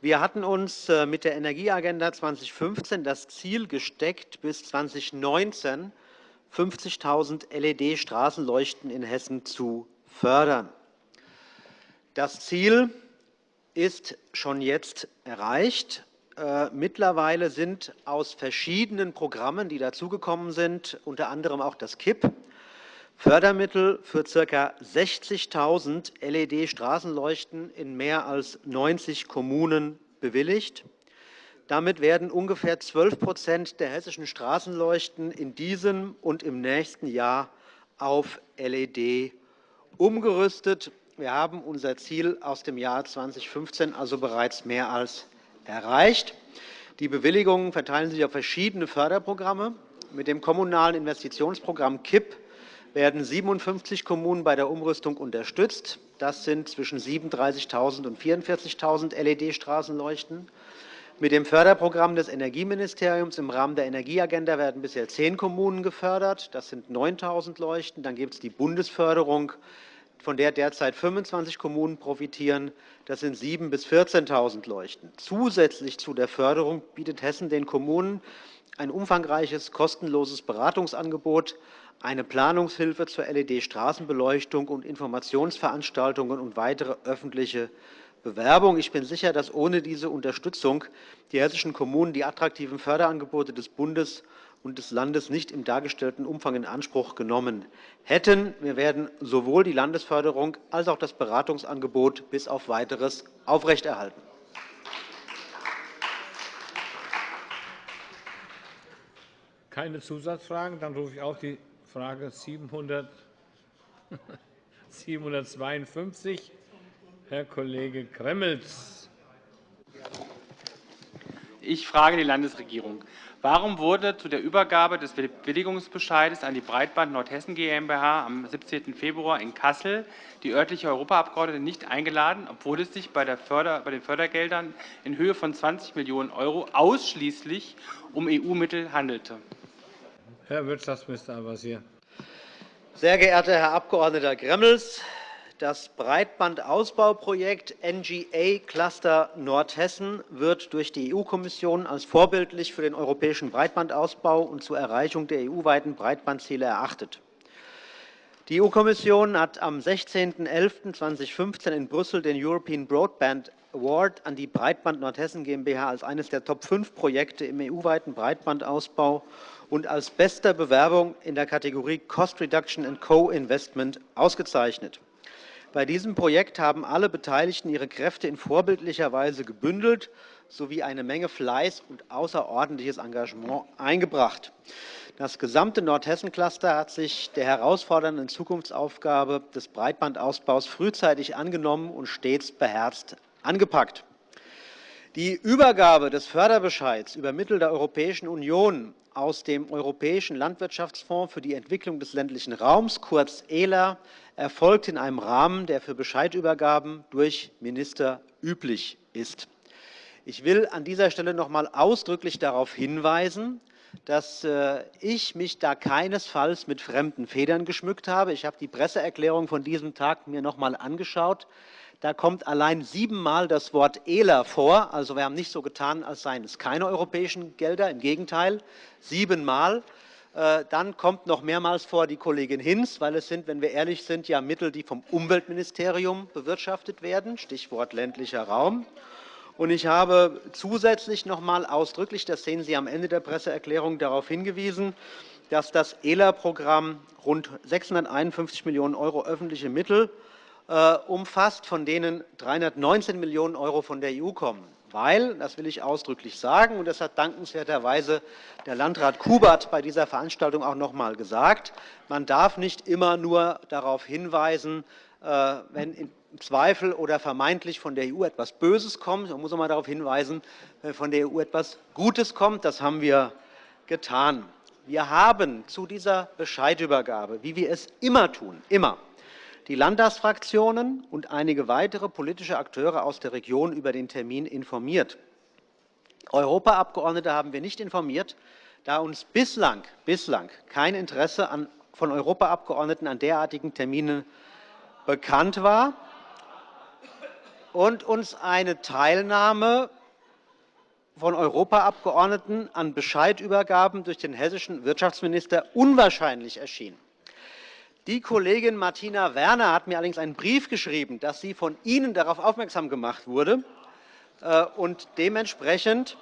Wir hatten uns äh, mit der Energieagenda 2015 das Ziel gesteckt, bis 2019 50.000 LED-Straßenleuchten in Hessen zu fördern. Das Ziel ist schon jetzt erreicht. Äh, mittlerweile sind aus verschiedenen Programmen, die dazugekommen sind, unter anderem auch das KIP, Fördermittel für ca. 60.000 LED-Straßenleuchten in mehr als 90 Kommunen bewilligt. Damit werden ungefähr 12% der hessischen Straßenleuchten in diesem und im nächsten Jahr auf LED umgerüstet. Wir haben unser Ziel aus dem Jahr 2015 also bereits mehr als erreicht. Die Bewilligungen verteilen sich auf verschiedene Förderprogramme. Mit dem Kommunalen Investitionsprogramm KIP werden 57 Kommunen bei der Umrüstung unterstützt. Das sind zwischen 37.000 und 44.000 LED-Straßenleuchten. Mit dem Förderprogramm des Energieministeriums im Rahmen der Energieagenda werden bisher zehn Kommunen gefördert. Das sind 9.000 Leuchten. Dann gibt es die Bundesförderung, von der derzeit 25 Kommunen profitieren. Das sind 7.000 bis 14.000 Leuchten. Zusätzlich zu der Förderung bietet Hessen den Kommunen ein umfangreiches kostenloses Beratungsangebot eine Planungshilfe zur LED-Straßenbeleuchtung und Informationsveranstaltungen und weitere öffentliche Bewerbung. Ich bin sicher, dass ohne diese Unterstützung die hessischen Kommunen die attraktiven Förderangebote des Bundes und des Landes nicht im dargestellten Umfang in Anspruch genommen hätten. Wir werden sowohl die Landesförderung als auch das Beratungsangebot bis auf Weiteres aufrechterhalten. Keine Zusatzfragen. Dann rufe ich auf die Frage 752. Herr Kollege Gremmels. Ich frage die Landesregierung. Warum wurde zu der Übergabe des Bewilligungsbescheides an die Breitband Nordhessen GmbH am 17. Februar in Kassel die örtliche Europaabgeordnete nicht eingeladen, obwohl es sich bei, den Fördergeldern in Höhe von 20 Millionen € ausschließlich um EU-Mittel handelte? Herr Wirtschaftsminister Al-Wazir. Sehr geehrter Herr Abg. Gremmels, das Breitbandausbauprojekt NGA Cluster Nordhessen wird durch die EU-Kommission als vorbildlich für den europäischen Breitbandausbau und zur Erreichung der EU-weiten Breitbandziele erachtet. Die EU-Kommission hat am 16.11.2015 in Brüssel den European Broadband Award an die Breitband Nordhessen GmbH als eines der Top-5-Projekte im EU-weiten Breitbandausbau und als bester Bewerbung in der Kategorie Cost Reduction and Co-Investment ausgezeichnet. Bei diesem Projekt haben alle Beteiligten ihre Kräfte in vorbildlicher Weise gebündelt sowie eine Menge Fleiß und außerordentliches Engagement eingebracht. Das gesamte Nordhessen-Cluster hat sich der herausfordernden Zukunftsaufgabe des Breitbandausbaus frühzeitig angenommen und stets beherzt angepackt. Die Übergabe des Förderbescheids über Mittel der Europäischen Union aus dem Europäischen Landwirtschaftsfonds für die Entwicklung des ländlichen Raums, kurz ELA, erfolgt in einem Rahmen, der für Bescheidübergaben durch Minister üblich ist. Ich will an dieser Stelle noch einmal ausdrücklich darauf hinweisen, dass äh, ich mich da keinesfalls mit fremden Federn geschmückt habe. Ich habe die Presseerklärung von diesem Tag mir noch einmal angeschaut. Da kommt allein siebenmal das Wort ELA vor. Also wir haben nicht so getan, als seien es keine europäischen Gelder. Im Gegenteil, siebenmal. Äh, dann kommt noch mehrmals vor die Kollegin Hinz, weil es sind, wenn wir ehrlich sind, ja Mittel, die vom Umweltministerium bewirtschaftet werden, Stichwort ländlicher Raum. Und ich habe zusätzlich noch einmal ausdrücklich, das sehen Sie am Ende der Presseerklärung, darauf hingewiesen, dass das ELA-Programm rund 651 Millionen € öffentliche Mittel umfasst, von denen 319 Millionen € von der EU kommen. Weil, das will ich ausdrücklich sagen, und das hat dankenswerterweise der Landrat Kubert bei dieser Veranstaltung auch noch einmal gesagt, man darf nicht immer nur darauf hinweisen, äh, wenn im Zweifel oder vermeintlich von der EU etwas Böses kommt. Man muss auch einmal darauf hinweisen, wenn von der EU etwas Gutes kommt. Das haben wir getan. Wir haben zu dieser Bescheidübergabe, wie wir es immer tun, immer die Landtagsfraktionen und einige weitere politische Akteure aus der Region über den Termin informiert. Europaabgeordnete haben wir nicht informiert, da uns bislang, bislang kein Interesse an, von Europaabgeordneten an derartigen Terminen bekannt war und uns eine Teilnahme von Europaabgeordneten an Bescheidübergaben durch den hessischen Wirtschaftsminister unwahrscheinlich erschien. Die Kollegin Martina Werner hat mir allerdings einen Brief geschrieben, dass sie von Ihnen darauf aufmerksam gemacht wurde. Äh, und dementsprechend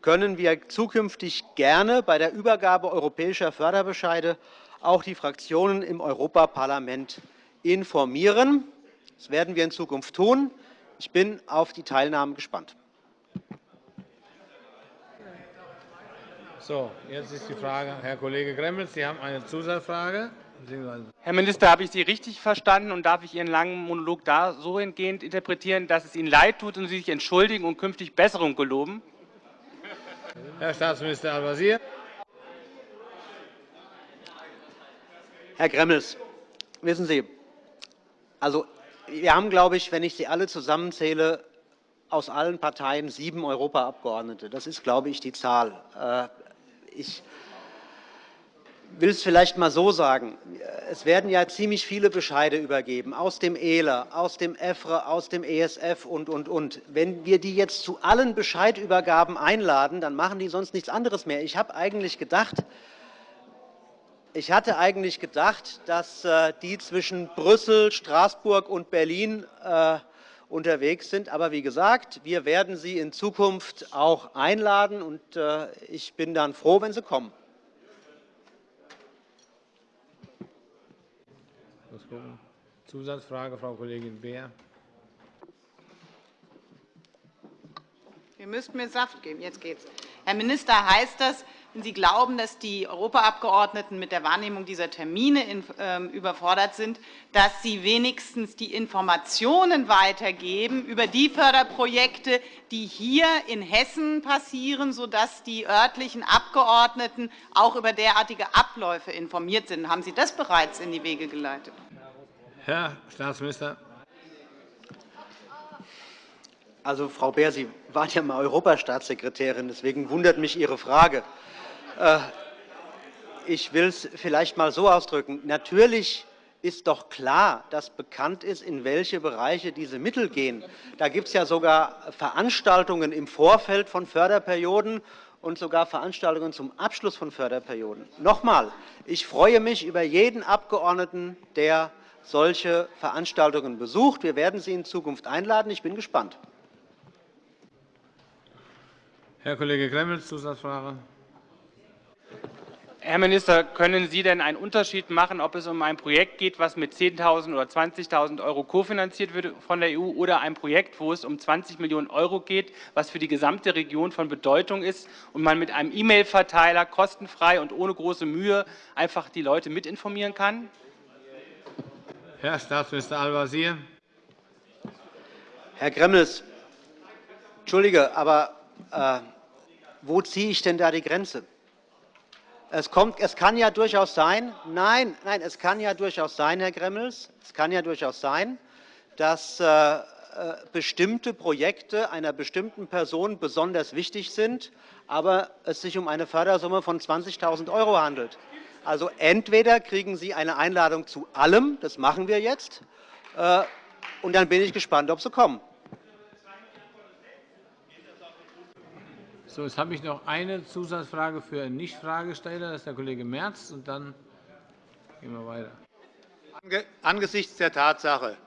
können wir zukünftig gerne bei der Übergabe europäischer Förderbescheide auch die Fraktionen im Europaparlament informieren. Das werden wir in Zukunft tun. Ich bin auf die Teilnahme gespannt. So, jetzt ist die Frage, Herr Kollege Gremmels, Sie haben eine Zusatzfrage. Herr Minister, habe ich Sie richtig verstanden und darf ich Ihren langen Monolog da so hingehend interpretieren, dass es Ihnen leid tut und Sie sich entschuldigen und künftig Besserung geloben? Herr Staatsminister Al-Wazir. Herr Gremmels, wissen Sie, also, wir haben, glaube ich, wenn ich Sie alle zusammenzähle, aus allen Parteien sieben Europaabgeordnete. Das ist, glaube ich, die Zahl. Äh, ich will es vielleicht einmal so sagen. Es werden ja ziemlich viele Bescheide übergeben aus dem ELA, aus dem EFRE, aus dem ESF und, und, und. Wenn wir die jetzt zu allen Bescheidübergaben einladen, dann machen die sonst nichts anderes mehr. Ich habe eigentlich gedacht, ich hatte eigentlich gedacht, dass äh, die zwischen Brüssel, Straßburg und Berlin äh, unterwegs sind. Aber wie gesagt, wir werden sie in Zukunft auch einladen, und äh, ich bin dann froh, wenn sie kommen. Zusatzfrage, Frau Kollegin Beer. Wir müssten mir Saft geben. Jetzt geht's. Herr Minister, heißt das, wenn Sie glauben, dass die Europaabgeordneten mit der Wahrnehmung dieser Termine ähm, überfordert sind, dass Sie wenigstens die Informationen weitergeben über die Förderprojekte, die hier in Hessen passieren, sodass die örtlichen Abgeordneten auch über derartige Abläufe informiert sind? Haben Sie das bereits in die Wege geleitet? Herr Staatsminister. Also, Frau Beer, Sie waren ja mal Europastaatssekretärin. Deswegen wundert mich Ihre Frage. Äh, ich will es vielleicht einmal so ausdrücken. Natürlich ist doch klar, dass bekannt ist, in welche Bereiche diese Mittel gehen. Da gibt es ja sogar Veranstaltungen im Vorfeld von Förderperioden und sogar Veranstaltungen zum Abschluss von Förderperioden. Noch einmal, ich freue mich über jeden Abgeordneten, der solche Veranstaltungen besucht. Wir werden Sie in Zukunft einladen. Ich bin gespannt. Herr Kollege Gremmels, Zusatzfrage. Herr Minister, können Sie denn einen Unterschied machen, ob es um ein Projekt geht, das mit 10.000 oder 20.000 € kofinanziert wird von der EU, oder ein Projekt, wo es um 20 Millionen € geht, was für die gesamte Region von Bedeutung ist und man mit einem E-Mail-Verteiler kostenfrei und ohne große Mühe einfach die Leute mitinformieren kann? Herr Staatsminister Al-Wazir. Herr Gremmels, Entschuldige, aber äh, wo ziehe ich denn da die Grenze? Es, kommt, es kann ja durchaus sein, nein, nein, es kann ja durchaus sein, Herr Gremmels, es kann ja durchaus sein, dass äh, äh, bestimmte Projekte einer bestimmten Person besonders wichtig sind, aber es sich um eine Fördersumme von 20.000 € handelt. Also entweder kriegen Sie eine Einladung zu allem, das machen wir jetzt, äh, und dann bin ich gespannt, ob Sie kommen. So, jetzt habe ich noch eine Zusatzfrage für einen Nichtfragesteller. Das ist der Kollege Merz. Und dann gehen wir weiter. Angesichts der Tatsache,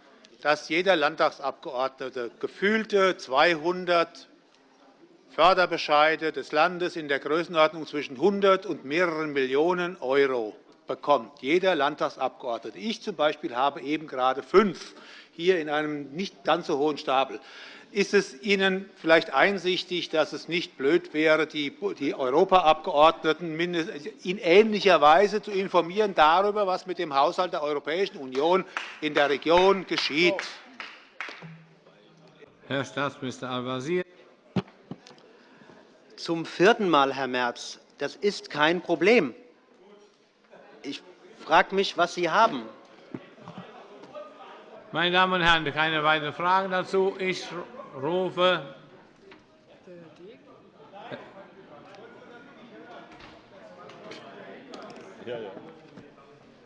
dass jeder Landtagsabgeordnete gefühlte 200 Förderbescheide des Landes in der Größenordnung zwischen 100 und mehreren Millionen € bekommt, jeder Landtagsabgeordnete. Ich zum Beispiel habe eben gerade fünf hier in einem nicht ganz so hohen Stapel ist es Ihnen vielleicht einsichtig, dass es nicht blöd wäre, die Europaabgeordneten in ähnlicher Weise zu informieren darüber, was mit dem Haushalt der Europäischen Union in der Region geschieht? Herr Staatsminister Al-Wazir. Zum vierten Mal, Herr Merz. Das ist kein Problem. Ich frage mich, was Sie haben. Meine Damen und Herren, keine weiteren Fragen dazu. Ich rufe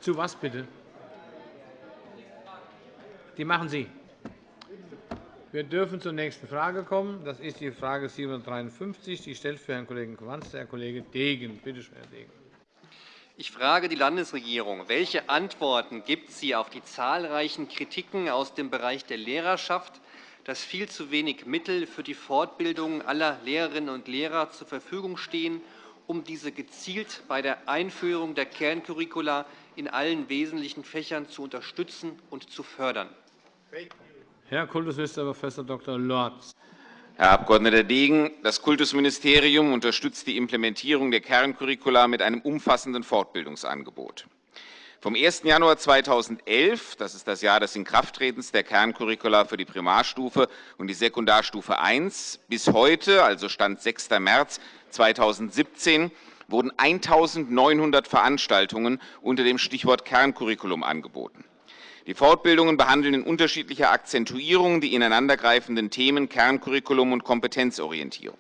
Zu was bitte? Die machen Sie. Wir dürfen zur nächsten Frage kommen. Das ist die Frage 753. Die stellt für Herrn Kollegen Quanz der Kollege Degen. Bitte schön, Herr Degen. Ich frage die Landesregierung. Welche Antworten gibt sie auf die zahlreichen Kritiken aus dem Bereich der Lehrerschaft dass viel zu wenig Mittel für die Fortbildung aller Lehrerinnen und Lehrer zur Verfügung stehen, um diese gezielt bei der Einführung der Kerncurricula in allen wesentlichen Fächern zu unterstützen und zu fördern. Herr Kultusminister Prof. Dr. Lorz. Herr Abg. Degen, das Kultusministerium unterstützt die Implementierung der Kerncurricula mit einem umfassenden Fortbildungsangebot. Vom 1. Januar 2011, das ist das Jahr des Inkrafttretens der Kerncurricula für die Primarstufe und die Sekundarstufe I, bis heute, also Stand 6. März 2017, wurden 1.900 Veranstaltungen unter dem Stichwort Kerncurriculum angeboten. Die Fortbildungen behandeln in unterschiedlicher Akzentuierung die ineinandergreifenden Themen Kerncurriculum und Kompetenzorientierung.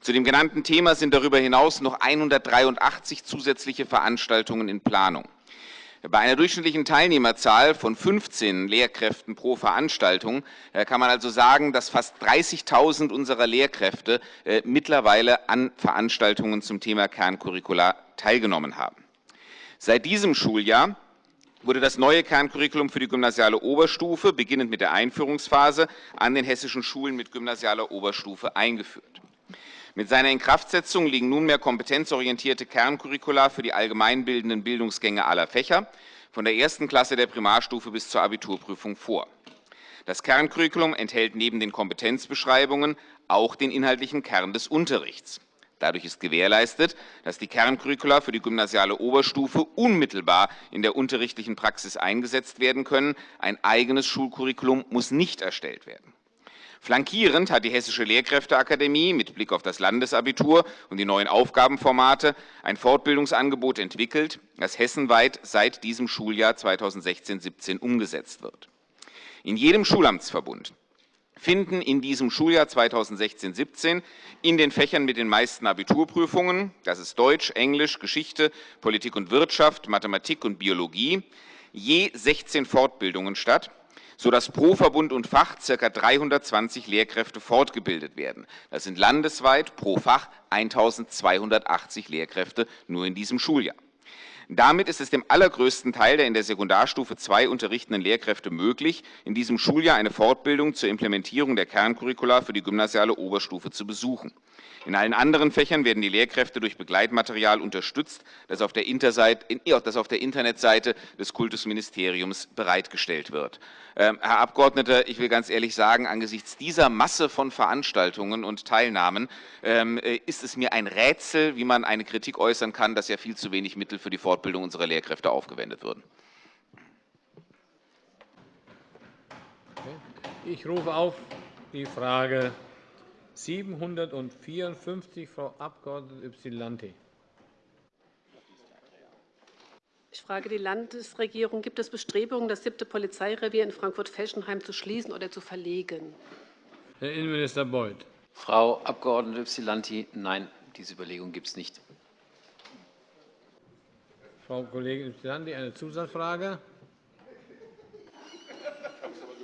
Zu dem genannten Thema sind darüber hinaus noch 183 zusätzliche Veranstaltungen in Planung. Bei einer durchschnittlichen Teilnehmerzahl von 15 Lehrkräften pro Veranstaltung äh, kann man also sagen, dass fast 30.000 unserer Lehrkräfte äh, mittlerweile an Veranstaltungen zum Thema Kerncurricula teilgenommen haben. Seit diesem Schuljahr wurde das neue Kerncurriculum für die gymnasiale Oberstufe, beginnend mit der Einführungsphase, an den hessischen Schulen mit gymnasialer Oberstufe eingeführt. Mit seiner Inkraftsetzung liegen nunmehr kompetenzorientierte Kerncurricula für die allgemeinbildenden Bildungsgänge aller Fächer, von der ersten Klasse der Primarstufe bis zur Abiturprüfung vor. Das Kerncurriculum enthält neben den Kompetenzbeschreibungen auch den inhaltlichen Kern des Unterrichts. Dadurch ist gewährleistet, dass die Kerncurricula für die gymnasiale Oberstufe unmittelbar in der unterrichtlichen Praxis eingesetzt werden können. Ein eigenes Schulcurriculum muss nicht erstellt werden. Flankierend hat die Hessische Lehrkräfteakademie mit Blick auf das Landesabitur und die neuen Aufgabenformate ein Fortbildungsangebot entwickelt, das hessenweit seit diesem Schuljahr 2016-17 umgesetzt wird. In jedem Schulamtsverbund finden in diesem Schuljahr 2016-17 in den Fächern mit den meisten Abiturprüfungen, das ist Deutsch, Englisch, Geschichte, Politik und Wirtschaft, Mathematik und Biologie, je 16 Fortbildungen statt, sodass pro Verbund und Fach ca. 320 Lehrkräfte fortgebildet werden. Das sind landesweit pro Fach 1.280 Lehrkräfte nur in diesem Schuljahr. Damit ist es dem allergrößten Teil der in der Sekundarstufe II unterrichtenden Lehrkräfte möglich, in diesem Schuljahr eine Fortbildung zur Implementierung der Kerncurricula für die gymnasiale Oberstufe zu besuchen. In allen anderen Fächern werden die Lehrkräfte durch Begleitmaterial unterstützt, das auf der, das auf der Internetseite des Kultusministeriums bereitgestellt wird. Ähm, Herr Abgeordneter, ich will ganz ehrlich sagen, angesichts dieser Masse von Veranstaltungen und Teilnahmen ähm, äh, ist es mir ein Rätsel, wie man eine Kritik äußern kann, dass ja viel zu wenig Mittel für die Fortbildung unserer Lehrkräfte aufgewendet würden. Ich rufe auf die Frage 754, Frau Abg. Ypsilanti. Ich frage die Landesregierung. Gibt es Bestrebungen, das siebte Polizeirevier in Frankfurt-Felschenheim zu schließen oder zu verlegen? Herr Innenminister Beuth. Frau Abg. Ypsilanti, nein, diese Überlegung gibt es nicht. Frau Kollegin Ypsilanti, eine Zusatzfrage.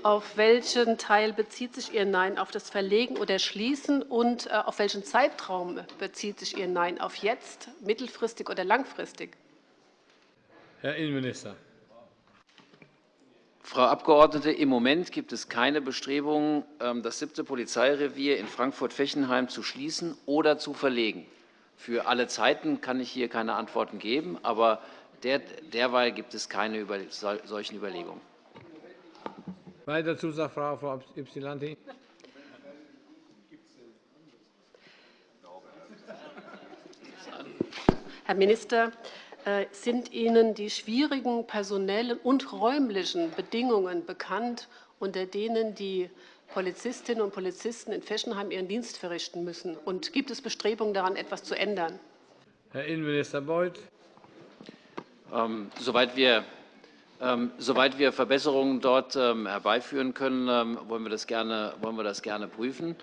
Auf welchen Teil bezieht sich Ihr Nein? Auf das Verlegen oder Schließen? Und äh, auf welchen Zeitraum bezieht sich Ihr Nein? Auf jetzt, mittelfristig oder langfristig? Herr Innenminister. Frau Abgeordnete, im Moment gibt es keine Bestrebungen, ähm, das siebte Polizeirevier in Frankfurt-Fechenheim zu schließen oder zu verlegen. Für alle Zeiten kann ich hier keine Antworten geben, aber derweil gibt es keine solchen Überlegungen. Weiter Zusatzfrage, Frau Ypsilanti. Herr Minister, äh, sind Ihnen die schwierigen personellen und räumlichen Bedingungen bekannt, unter denen die Polizistinnen und Polizisten in Feschenheim ihren Dienst verrichten müssen? Und gibt es Bestrebungen daran, etwas zu ändern? Herr Innenminister Beuth. Ähm, soweit wir ähm, soweit wir Verbesserungen dort ähm, herbeiführen können, wollen wir das gerne, wollen wir das gerne prüfen.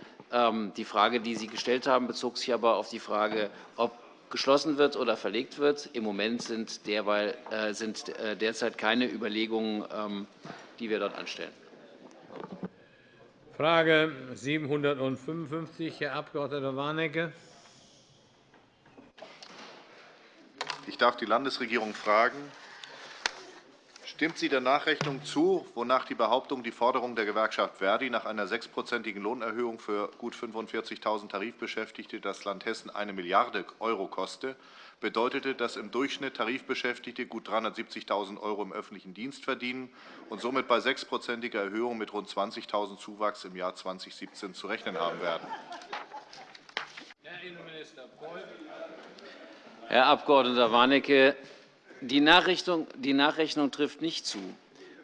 Die Frage, die Sie gestellt haben, bezog sich aber auf die Frage, ob geschlossen wird oder verlegt wird. Im Moment sind, derweil, äh, sind äh, derzeit keine Überlegungen, die wir dort anstellen. Frage 755, Herr Abg. Warnecke. Ich darf die Landesregierung fragen, Stimmt sie der Nachrechnung zu, wonach die Behauptung, die Forderung der Gewerkschaft Verdi nach einer sechsprozentigen Lohnerhöhung für gut 45.000 Tarifbeschäftigte das Land Hessen eine Milliarde € koste, bedeutete, dass im Durchschnitt Tarifbeschäftigte gut 370.000 € im öffentlichen Dienst verdienen und somit bei sechsprozentiger Erhöhung mit rund 20.000 Zuwachs im Jahr 2017 zu rechnen haben werden? Herr Innenminister Beuth. Herr Abg. Warnecke, die Nachrechnung, trifft nicht zu.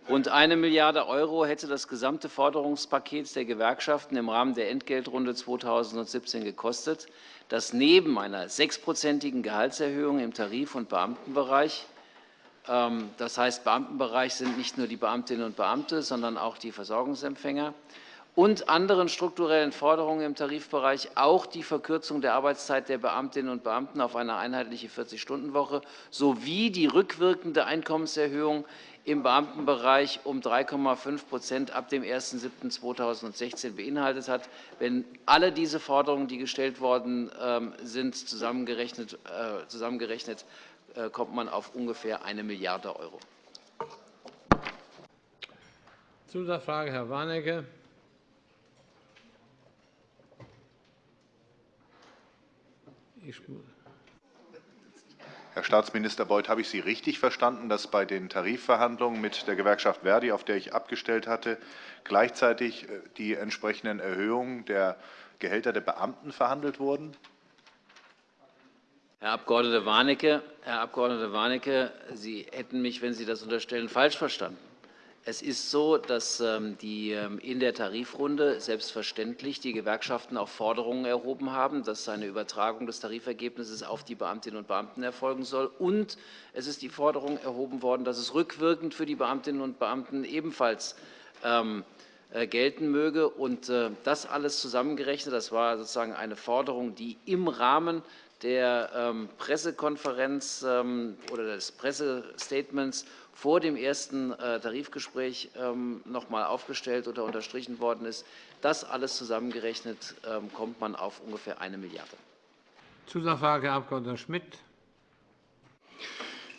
Rund 1 Milliarde € hätte das gesamte Forderungspaket der Gewerkschaften im Rahmen der Entgeltrunde 2017 gekostet, das neben einer sechsprozentigen Gehaltserhöhung im Tarif- und Beamtenbereich ähm, das heißt, Beamtenbereich sind nicht nur die Beamtinnen und Beamte, sondern auch die Versorgungsempfänger und anderen strukturellen Forderungen im Tarifbereich auch die Verkürzung der Arbeitszeit der Beamtinnen und Beamten auf eine einheitliche 40-Stunden-Woche sowie die rückwirkende Einkommenserhöhung im Beamtenbereich um 3,5% ab dem 01.07.2016 beinhaltet hat. Wenn alle diese Forderungen, die gestellt worden ähm, sind, zusammengerechnet, äh, zusammengerechnet äh, kommt man auf ungefähr 1 Milliarde €. Zusatzfrage, Herr Warnecke. Herr Staatsminister Beuth, habe ich Sie richtig verstanden, dass bei den Tarifverhandlungen mit der Gewerkschaft Verdi, auf der ich abgestellt hatte, gleichzeitig äh, die entsprechenden Erhöhungen der Gehälter der Beamten verhandelt wurden? Herr Abg. Warnecke, Herr Abg. Warnecke, Sie hätten mich, wenn Sie das unterstellen, falsch verstanden. Es ist so, dass ähm, die ähm, in der Tarifrunde selbstverständlich die Gewerkschaften auch Forderungen erhoben haben, dass eine Übertragung des Tarifergebnisses auf die Beamtinnen und Beamten erfolgen soll. Und es ist die Forderung erhoben worden, dass es rückwirkend für die Beamtinnen und Beamten ebenfalls ähm, äh, gelten möge. Und äh, das alles zusammengerechnet, das war sozusagen eine Forderung, die im Rahmen der Pressekonferenz oder des Pressestatements vor dem ersten äh, Tarifgespräch ähm, noch einmal aufgestellt oder unterstrichen worden ist. Das alles zusammengerechnet ähm, kommt man auf ungefähr eine Milliarde. Zusatzfrage, Herr Abg. Schmidt.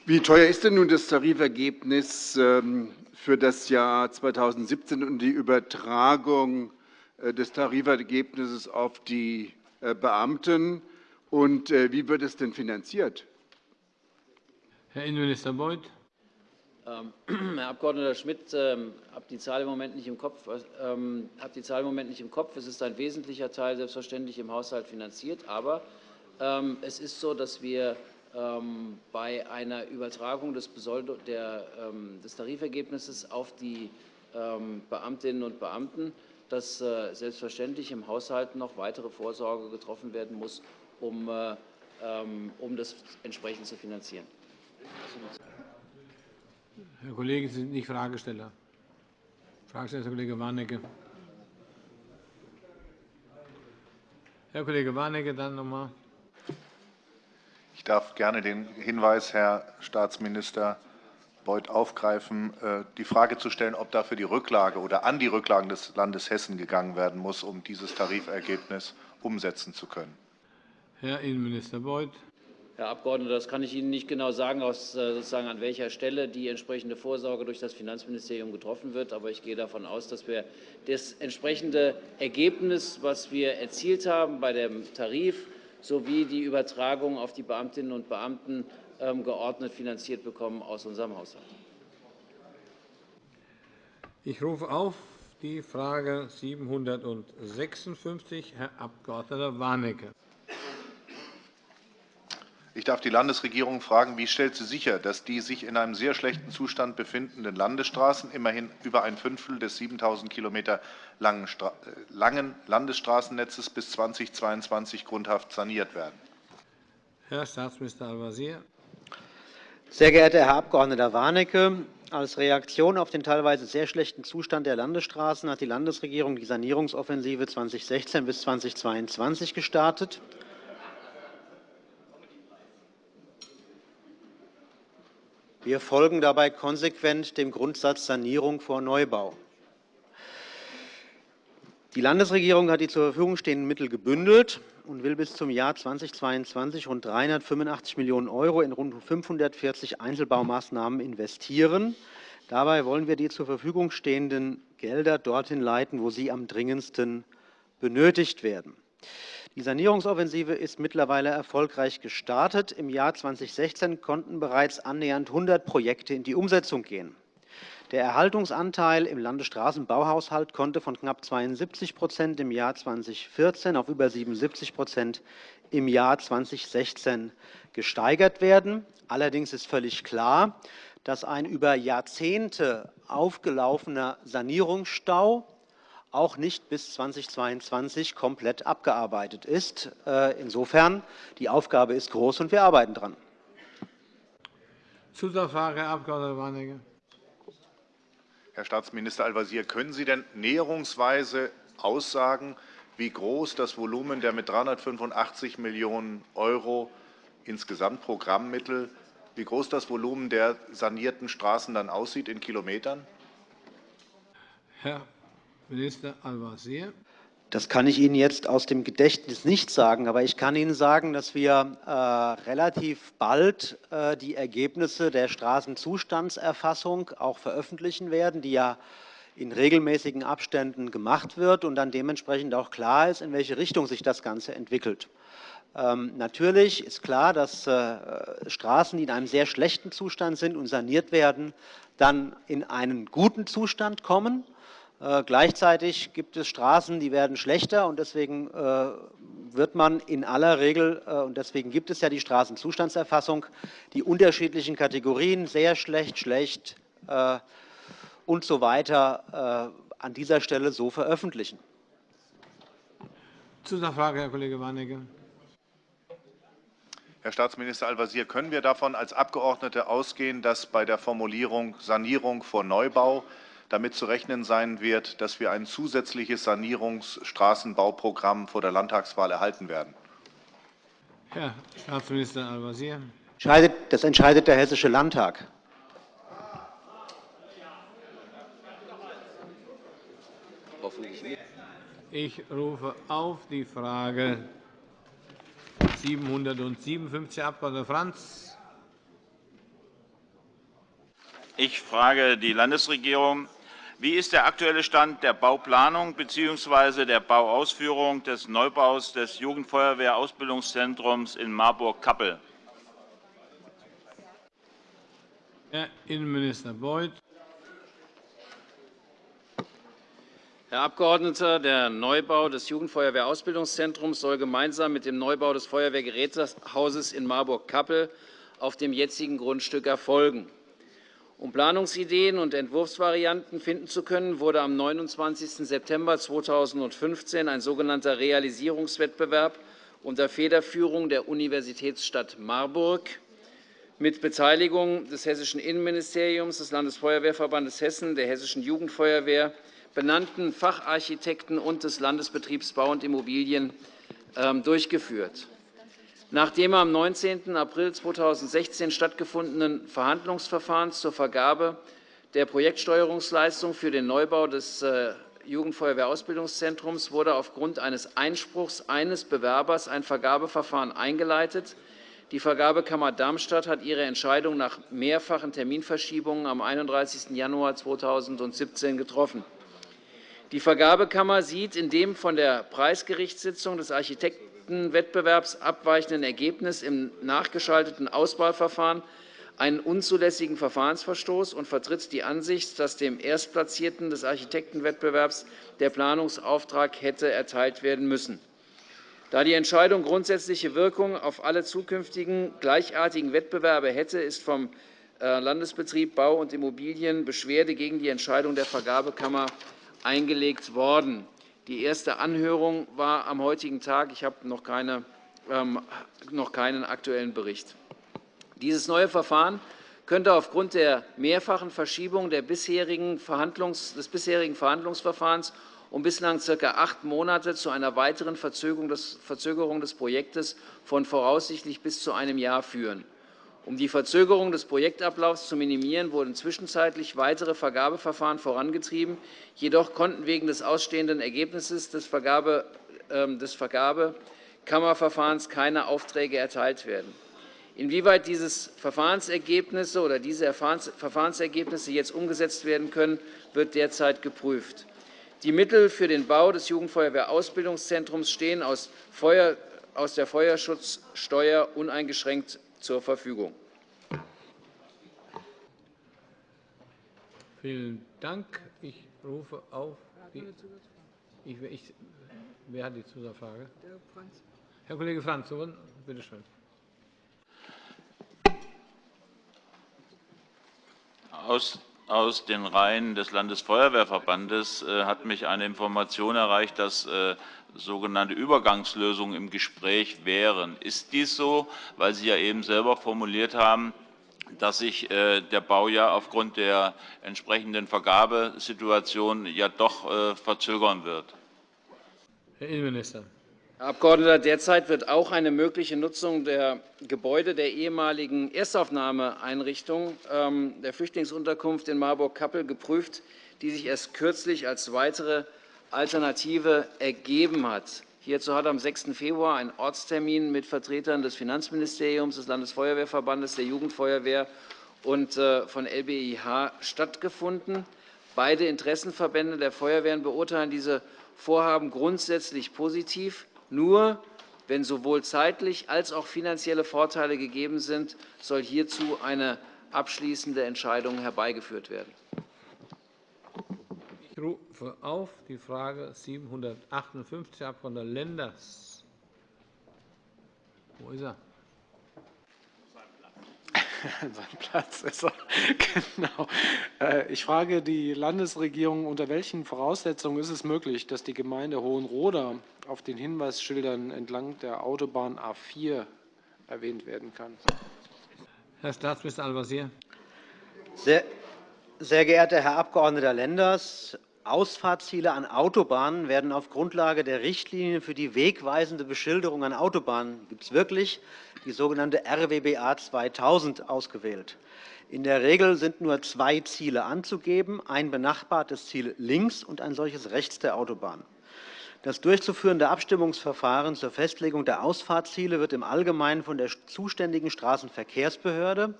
Wie teuer ist denn nun das Tarifergebnis ähm, für das Jahr 2017 und die Übertragung äh, des Tarifergebnisses auf die äh, Beamten? Und wie wird es denn finanziert? Herr Innenminister Beuth. Ähm, Herr Abg. Schmidt, ich ähm, habe die Zahl im Moment nicht im Kopf. Ähm, die Zahl im Moment nicht im Kopf. Es ist ein wesentlicher Teil selbstverständlich im Haushalt finanziert, aber es ist so, dass wir bei einer Übertragung des, Tarifergebnisses auf die Beamtinnen und Beamten, dass äh, selbstverständlich im Haushalt noch weitere Vorsorge getroffen werden muss, um, äh, um das entsprechend zu finanzieren. Herr Kollege, Sie sind nicht Fragesteller. Fragesteller ist Herr Kollege Warnecke. Herr Kollege Warnecke, dann noch einmal. Ich darf gerne den Hinweis, Herr Staatsminister Beuth, aufgreifen, äh, die Frage zu stellen, ob dafür die Rücklage oder an die Rücklagen des Landes Hessen gegangen werden muss, um dieses Tarifergebnis umsetzen zu können. Herr Innenminister Beuth. Herr Abgeordneter, das kann ich Ihnen nicht genau sagen, äh, sozusagen an welcher Stelle die entsprechende Vorsorge durch das Finanzministerium getroffen wird. Aber ich gehe davon aus, dass wir das entsprechende Ergebnis, was wir erzielt haben bei dem Tarif sowie die Übertragung auf die Beamtinnen und Beamten ähm, geordnet finanziert bekommen aus unserem Haushalt. Ich rufe auf die Frage 756, Herr Abg. Warnecke. Ich darf die Landesregierung fragen, wie stellt sie sicher, dass die sich in einem sehr schlechten Zustand befindenden Landesstraßen, immerhin über ein Fünftel des 7.000 km langen Landesstraßennetzes bis 2022 grundhaft saniert werden? Herr Staatsminister Al-Wazir. Sehr geehrter Herr Abg. Warnecke, als Reaktion auf den teilweise sehr schlechten Zustand der Landesstraßen hat die Landesregierung die Sanierungsoffensive 2016 bis 2022 gestartet. Wir folgen dabei konsequent dem Grundsatz Sanierung vor Neubau. Die Landesregierung hat die zur Verfügung stehenden Mittel gebündelt und will bis zum Jahr 2022 rund 385 Millionen € in rund 540 Einzelbaumaßnahmen investieren. Dabei wollen wir die zur Verfügung stehenden Gelder dorthin leiten, wo sie am dringendsten benötigt werden. Die Sanierungsoffensive ist mittlerweile erfolgreich gestartet. Im Jahr 2016 konnten bereits annähernd 100 Projekte in die Umsetzung gehen. Der Erhaltungsanteil im Landesstraßenbauhaushalt konnte von knapp 72% im Jahr 2014 auf über 77% im Jahr 2016 gesteigert werden. Allerdings ist völlig klar, dass ein über Jahrzehnte aufgelaufener Sanierungsstau auch nicht bis 2022 komplett abgearbeitet ist. Äh, insofern die Aufgabe ist groß, und wir arbeiten daran. Zusatzfrage, Herr Abg. Warnecke. Herr Staatsminister Al-Wazir, können Sie denn näherungsweise aussagen, wie groß das Volumen der mit 385 Millionen € insgesamt Programmmittel, wie groß das Volumen der sanierten Straßen dann aussieht in Kilometern? Herr Minister Al-Wazir. Das kann ich Ihnen jetzt aus dem Gedächtnis nicht sagen, aber ich kann Ihnen sagen, dass wir äh, relativ bald äh, die Ergebnisse der Straßenzustandserfassung auch veröffentlichen werden, die ja in regelmäßigen Abständen gemacht wird und dann dementsprechend auch klar ist, in welche Richtung sich das Ganze entwickelt. Ähm, natürlich ist klar, dass äh, Straßen, die in einem sehr schlechten Zustand sind und saniert werden, dann in einen guten Zustand kommen. Äh, gleichzeitig gibt es Straßen, die werden schlechter und deswegen äh, wird man in aller Regel, äh, und deswegen gibt es ja die Straßenzustandserfassung, die unterschiedlichen Kategorien, sehr schlecht, schlecht und so weiter, an dieser Stelle so veröffentlichen. Zusatzfrage, Herr Kollege Warnecke. Herr Staatsminister Al-Wazir, können wir davon als Abgeordnete ausgehen, dass bei der Formulierung Sanierung vor Neubau damit zu rechnen sein wird, dass wir ein zusätzliches Sanierungsstraßenbauprogramm vor der Landtagswahl erhalten werden? Herr Staatsminister Al-Wazir. Das entscheidet der Hessische Landtag. Ich rufe auf die Frage 757, Herr Abg. Franz. Ich frage die Landesregierung. Wie ist der aktuelle Stand der Bauplanung bzw. der Bauausführung des Neubaus des Jugendfeuerwehrausbildungszentrums in Marburg-Kappel? Herr Innenminister Beuth. Herr Abgeordneter, der Neubau des Jugendfeuerwehrausbildungszentrums soll gemeinsam mit dem Neubau des Feuerwehrgerätehauses in Marburg-Kappel auf dem jetzigen Grundstück erfolgen. Um Planungsideen und Entwurfsvarianten finden zu können, wurde am 29. September 2015 ein sogenannter Realisierungswettbewerb unter Federführung der Universitätsstadt Marburg mit Beteiligung des Hessischen Innenministeriums, des Landesfeuerwehrverbandes Hessen, der Hessischen Jugendfeuerwehr, benannten Facharchitekten und des Landesbetriebs Bau und Immobilien ähm, durchgeführt. Nach dem am 19. April 2016 stattgefundenen Verhandlungsverfahrens zur Vergabe der Projektsteuerungsleistung für den Neubau des äh, Jugendfeuerwehrausbildungszentrums wurde aufgrund eines Einspruchs eines Bewerbers ein Vergabeverfahren eingeleitet. Die Vergabekammer Darmstadt hat ihre Entscheidung nach mehrfachen Terminverschiebungen am 31. Januar 2017 getroffen. Die Vergabekammer sieht in dem von der Preisgerichtssitzung des Architektenwettbewerbs abweichenden Ergebnis im nachgeschalteten Auswahlverfahren einen unzulässigen Verfahrensverstoß und vertritt die Ansicht, dass dem Erstplatzierten des Architektenwettbewerbs der Planungsauftrag hätte erteilt werden müssen. Da die Entscheidung grundsätzliche Wirkung auf alle zukünftigen gleichartigen Wettbewerbe hätte, ist vom äh, Landesbetrieb Bau und Immobilien Beschwerde gegen die Entscheidung der Vergabekammer eingelegt worden. Die erste Anhörung war am heutigen Tag. Ich habe noch, keine, ähm, noch keinen aktuellen Bericht. Dieses neue Verfahren könnte aufgrund der mehrfachen Verschiebung des bisherigen Verhandlungsverfahrens um bislang ca. acht Monate zu einer weiteren Verzögerung des Projektes von voraussichtlich bis zu einem Jahr führen. Um die Verzögerung des Projektablaufs zu minimieren, wurden zwischenzeitlich weitere Vergabeverfahren vorangetrieben. Jedoch konnten wegen des ausstehenden Ergebnisses des ähm, Vergabekammerverfahrens keine Aufträge erteilt werden. Inwieweit diese Verfahrensergebnisse oder diese Verfahrensergebnisse jetzt umgesetzt werden können, wird derzeit geprüft. Die Mittel für den Bau des Jugendfeuerwehrausbildungszentrums stehen aus der Feuerschutzsteuer uneingeschränkt zur Verfügung. Vielen Dank. Ich rufe auf die ich, ich, wer hat die Zusatzfrage? Herr Kollege Franz, bitte schön. Aus, aus den Reihen des Landesfeuerwehrverbandes äh, hat mich eine Information erreicht, dass äh, sogenannte Übergangslösungen im Gespräch wären. Ist dies so, weil Sie ja eben selber formuliert haben, dass sich äh, der Bau ja aufgrund der entsprechenden Vergabesituation ja doch äh, verzögern wird? Herr Innenminister. Herr Abgeordneter, derzeit wird auch eine mögliche Nutzung der Gebäude der ehemaligen Erstaufnahmeeinrichtung ähm, der Flüchtlingsunterkunft in Marburg-Kappel geprüft, die sich erst kürzlich als weitere Alternative ergeben hat. Hierzu hat am 6. Februar ein Ortstermin mit Vertretern des Finanzministeriums, des Landesfeuerwehrverbandes, der Jugendfeuerwehr und äh, von LBIH stattgefunden. Beide Interessenverbände der Feuerwehren beurteilen diese Vorhaben grundsätzlich positiv. Nur wenn sowohl zeitlich als auch finanzielle Vorteile gegeben sind, soll hierzu eine abschließende Entscheidung herbeigeführt werden. Ich rufe auf die Frage 758, Herr Abg. Lenders. Wo ist er? Sein Platz ist er. Genau. Äh, ich frage die Landesregierung, unter welchen Voraussetzungen ist es möglich, dass die Gemeinde Hohenroda auf den Hinweisschildern entlang der Autobahn A 4 erwähnt werden kann? Herr Staatsminister Al-Wazir. Sehr, sehr geehrter Herr Abg. Lenders, Ausfahrtsziele an Autobahnen werden auf Grundlage der Richtlinien für die wegweisende Beschilderung an Autobahnen gibt es wirklich die sogenannte RWBA 2000 ausgewählt. In der Regel sind nur zwei Ziele anzugeben, ein benachbartes Ziel links und ein solches rechts der Autobahn. Das durchzuführende Abstimmungsverfahren zur Festlegung der Ausfahrtsziele wird im Allgemeinen von der zuständigen Straßenverkehrsbehörde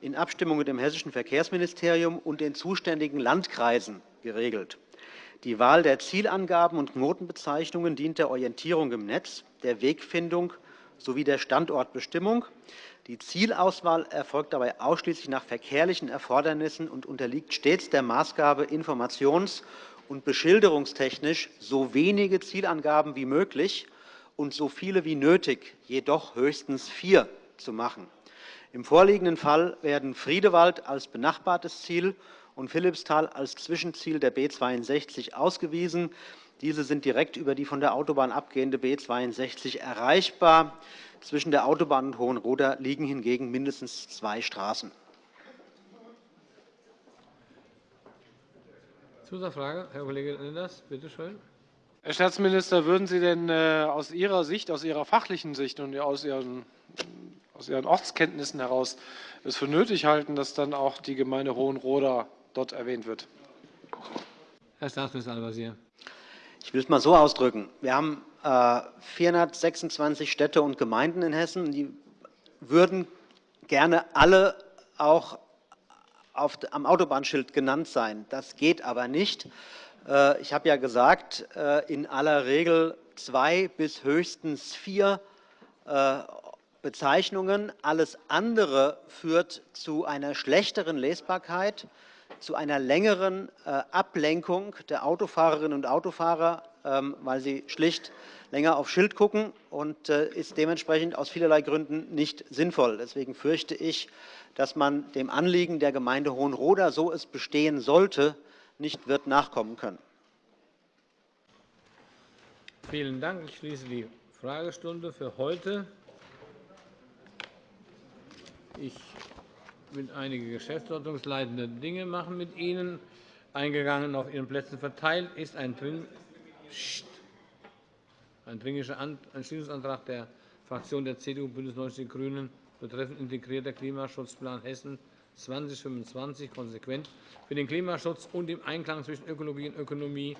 in Abstimmung mit dem Hessischen Verkehrsministerium und den zuständigen Landkreisen geregelt. Die Wahl der Zielangaben und Knotenbezeichnungen dient der Orientierung im Netz, der Wegfindung sowie der Standortbestimmung. Die Zielauswahl erfolgt dabei ausschließlich nach verkehrlichen Erfordernissen und unterliegt stets der Maßgabe, informations- und beschilderungstechnisch so wenige Zielangaben wie möglich und so viele wie nötig, jedoch höchstens vier, zu machen. Im vorliegenden Fall werden Friedewald als benachbartes Ziel und Philippsthal als Zwischenziel der B 62 ausgewiesen. Diese sind direkt über die von der Autobahn abgehende B 62 erreichbar. Zwischen der Autobahn und Hohenroda liegen hingegen mindestens zwei Straßen. Zusatzfrage, Herr Kollege Lenders, bitte schön. Herr Staatsminister, würden Sie denn äh, aus Ihrer Sicht, aus Ihrer fachlichen Sicht und aus Ihren, aus Ihren Ortskenntnissen heraus es für nötig halten, dass dann auch die Gemeinde Hohenroda dort erwähnt wird. Herr Staatsminister Al-Wazir. Ich will es mal so ausdrücken. Wir haben 426 äh, Städte und Gemeinden in Hessen. Die würden gerne alle auch am Autobahnschild genannt sein. Das geht aber nicht. Äh, ich habe ja gesagt, äh, in aller Regel zwei bis höchstens vier Bezeichnungen. Alles andere führt zu einer schlechteren Lesbarkeit zu einer längeren äh, Ablenkung der Autofahrerinnen und Autofahrer, ähm, weil sie schlicht länger auf Schild gucken und äh, ist dementsprechend aus vielerlei Gründen nicht sinnvoll. Deswegen fürchte ich, dass man dem Anliegen der Gemeinde Hohenroda, so es bestehen sollte, nicht wird nachkommen können. Vielen Dank. Ich schließe die Fragestunde für heute. Ich will einige geschäftsordnungsleitende Dinge machen mit Ihnen. Eingegangen auf Ihren Plätzen verteilt ist ein, Dring ein Dringlicher Entschließungsantrag der Fraktion der CDU BÜNDNIS 90 die GRÜNEN betreffend integrierter Klimaschutzplan Hessen 2025 konsequent für den Klimaschutz und im Einklang zwischen Ökologie und Ökonomie,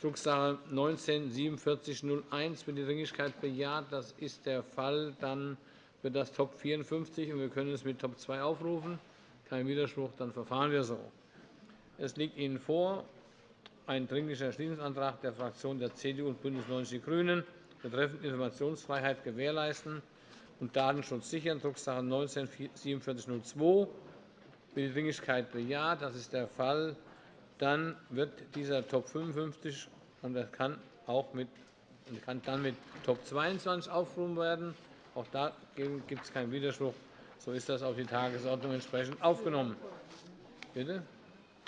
Drucksache 19-4701, wird die Dringlichkeit bejaht. Das ist der Fall. Dann wird das Top 54 und wir können es mit Top 2 aufrufen. Kein Widerspruch, dann verfahren wir so. Es liegt Ihnen vor ein Dringlicher Entschließungsantrag der Fraktionen der CDU und BÜNDNIS 90 die GRÜNEN betreffend Informationsfreiheit gewährleisten und Datenschutz sichern, Drucksache 19-4702. Wird die Dringlichkeit bejaht? Das ist der Fall. Dann wird dieser Top 55 und das kann auch mit, kann dann mit Top 22 aufgerufen werden. Auch da gibt es keinen Widerspruch. So ist das auf die Tagesordnung entsprechend aufgenommen. Bitte?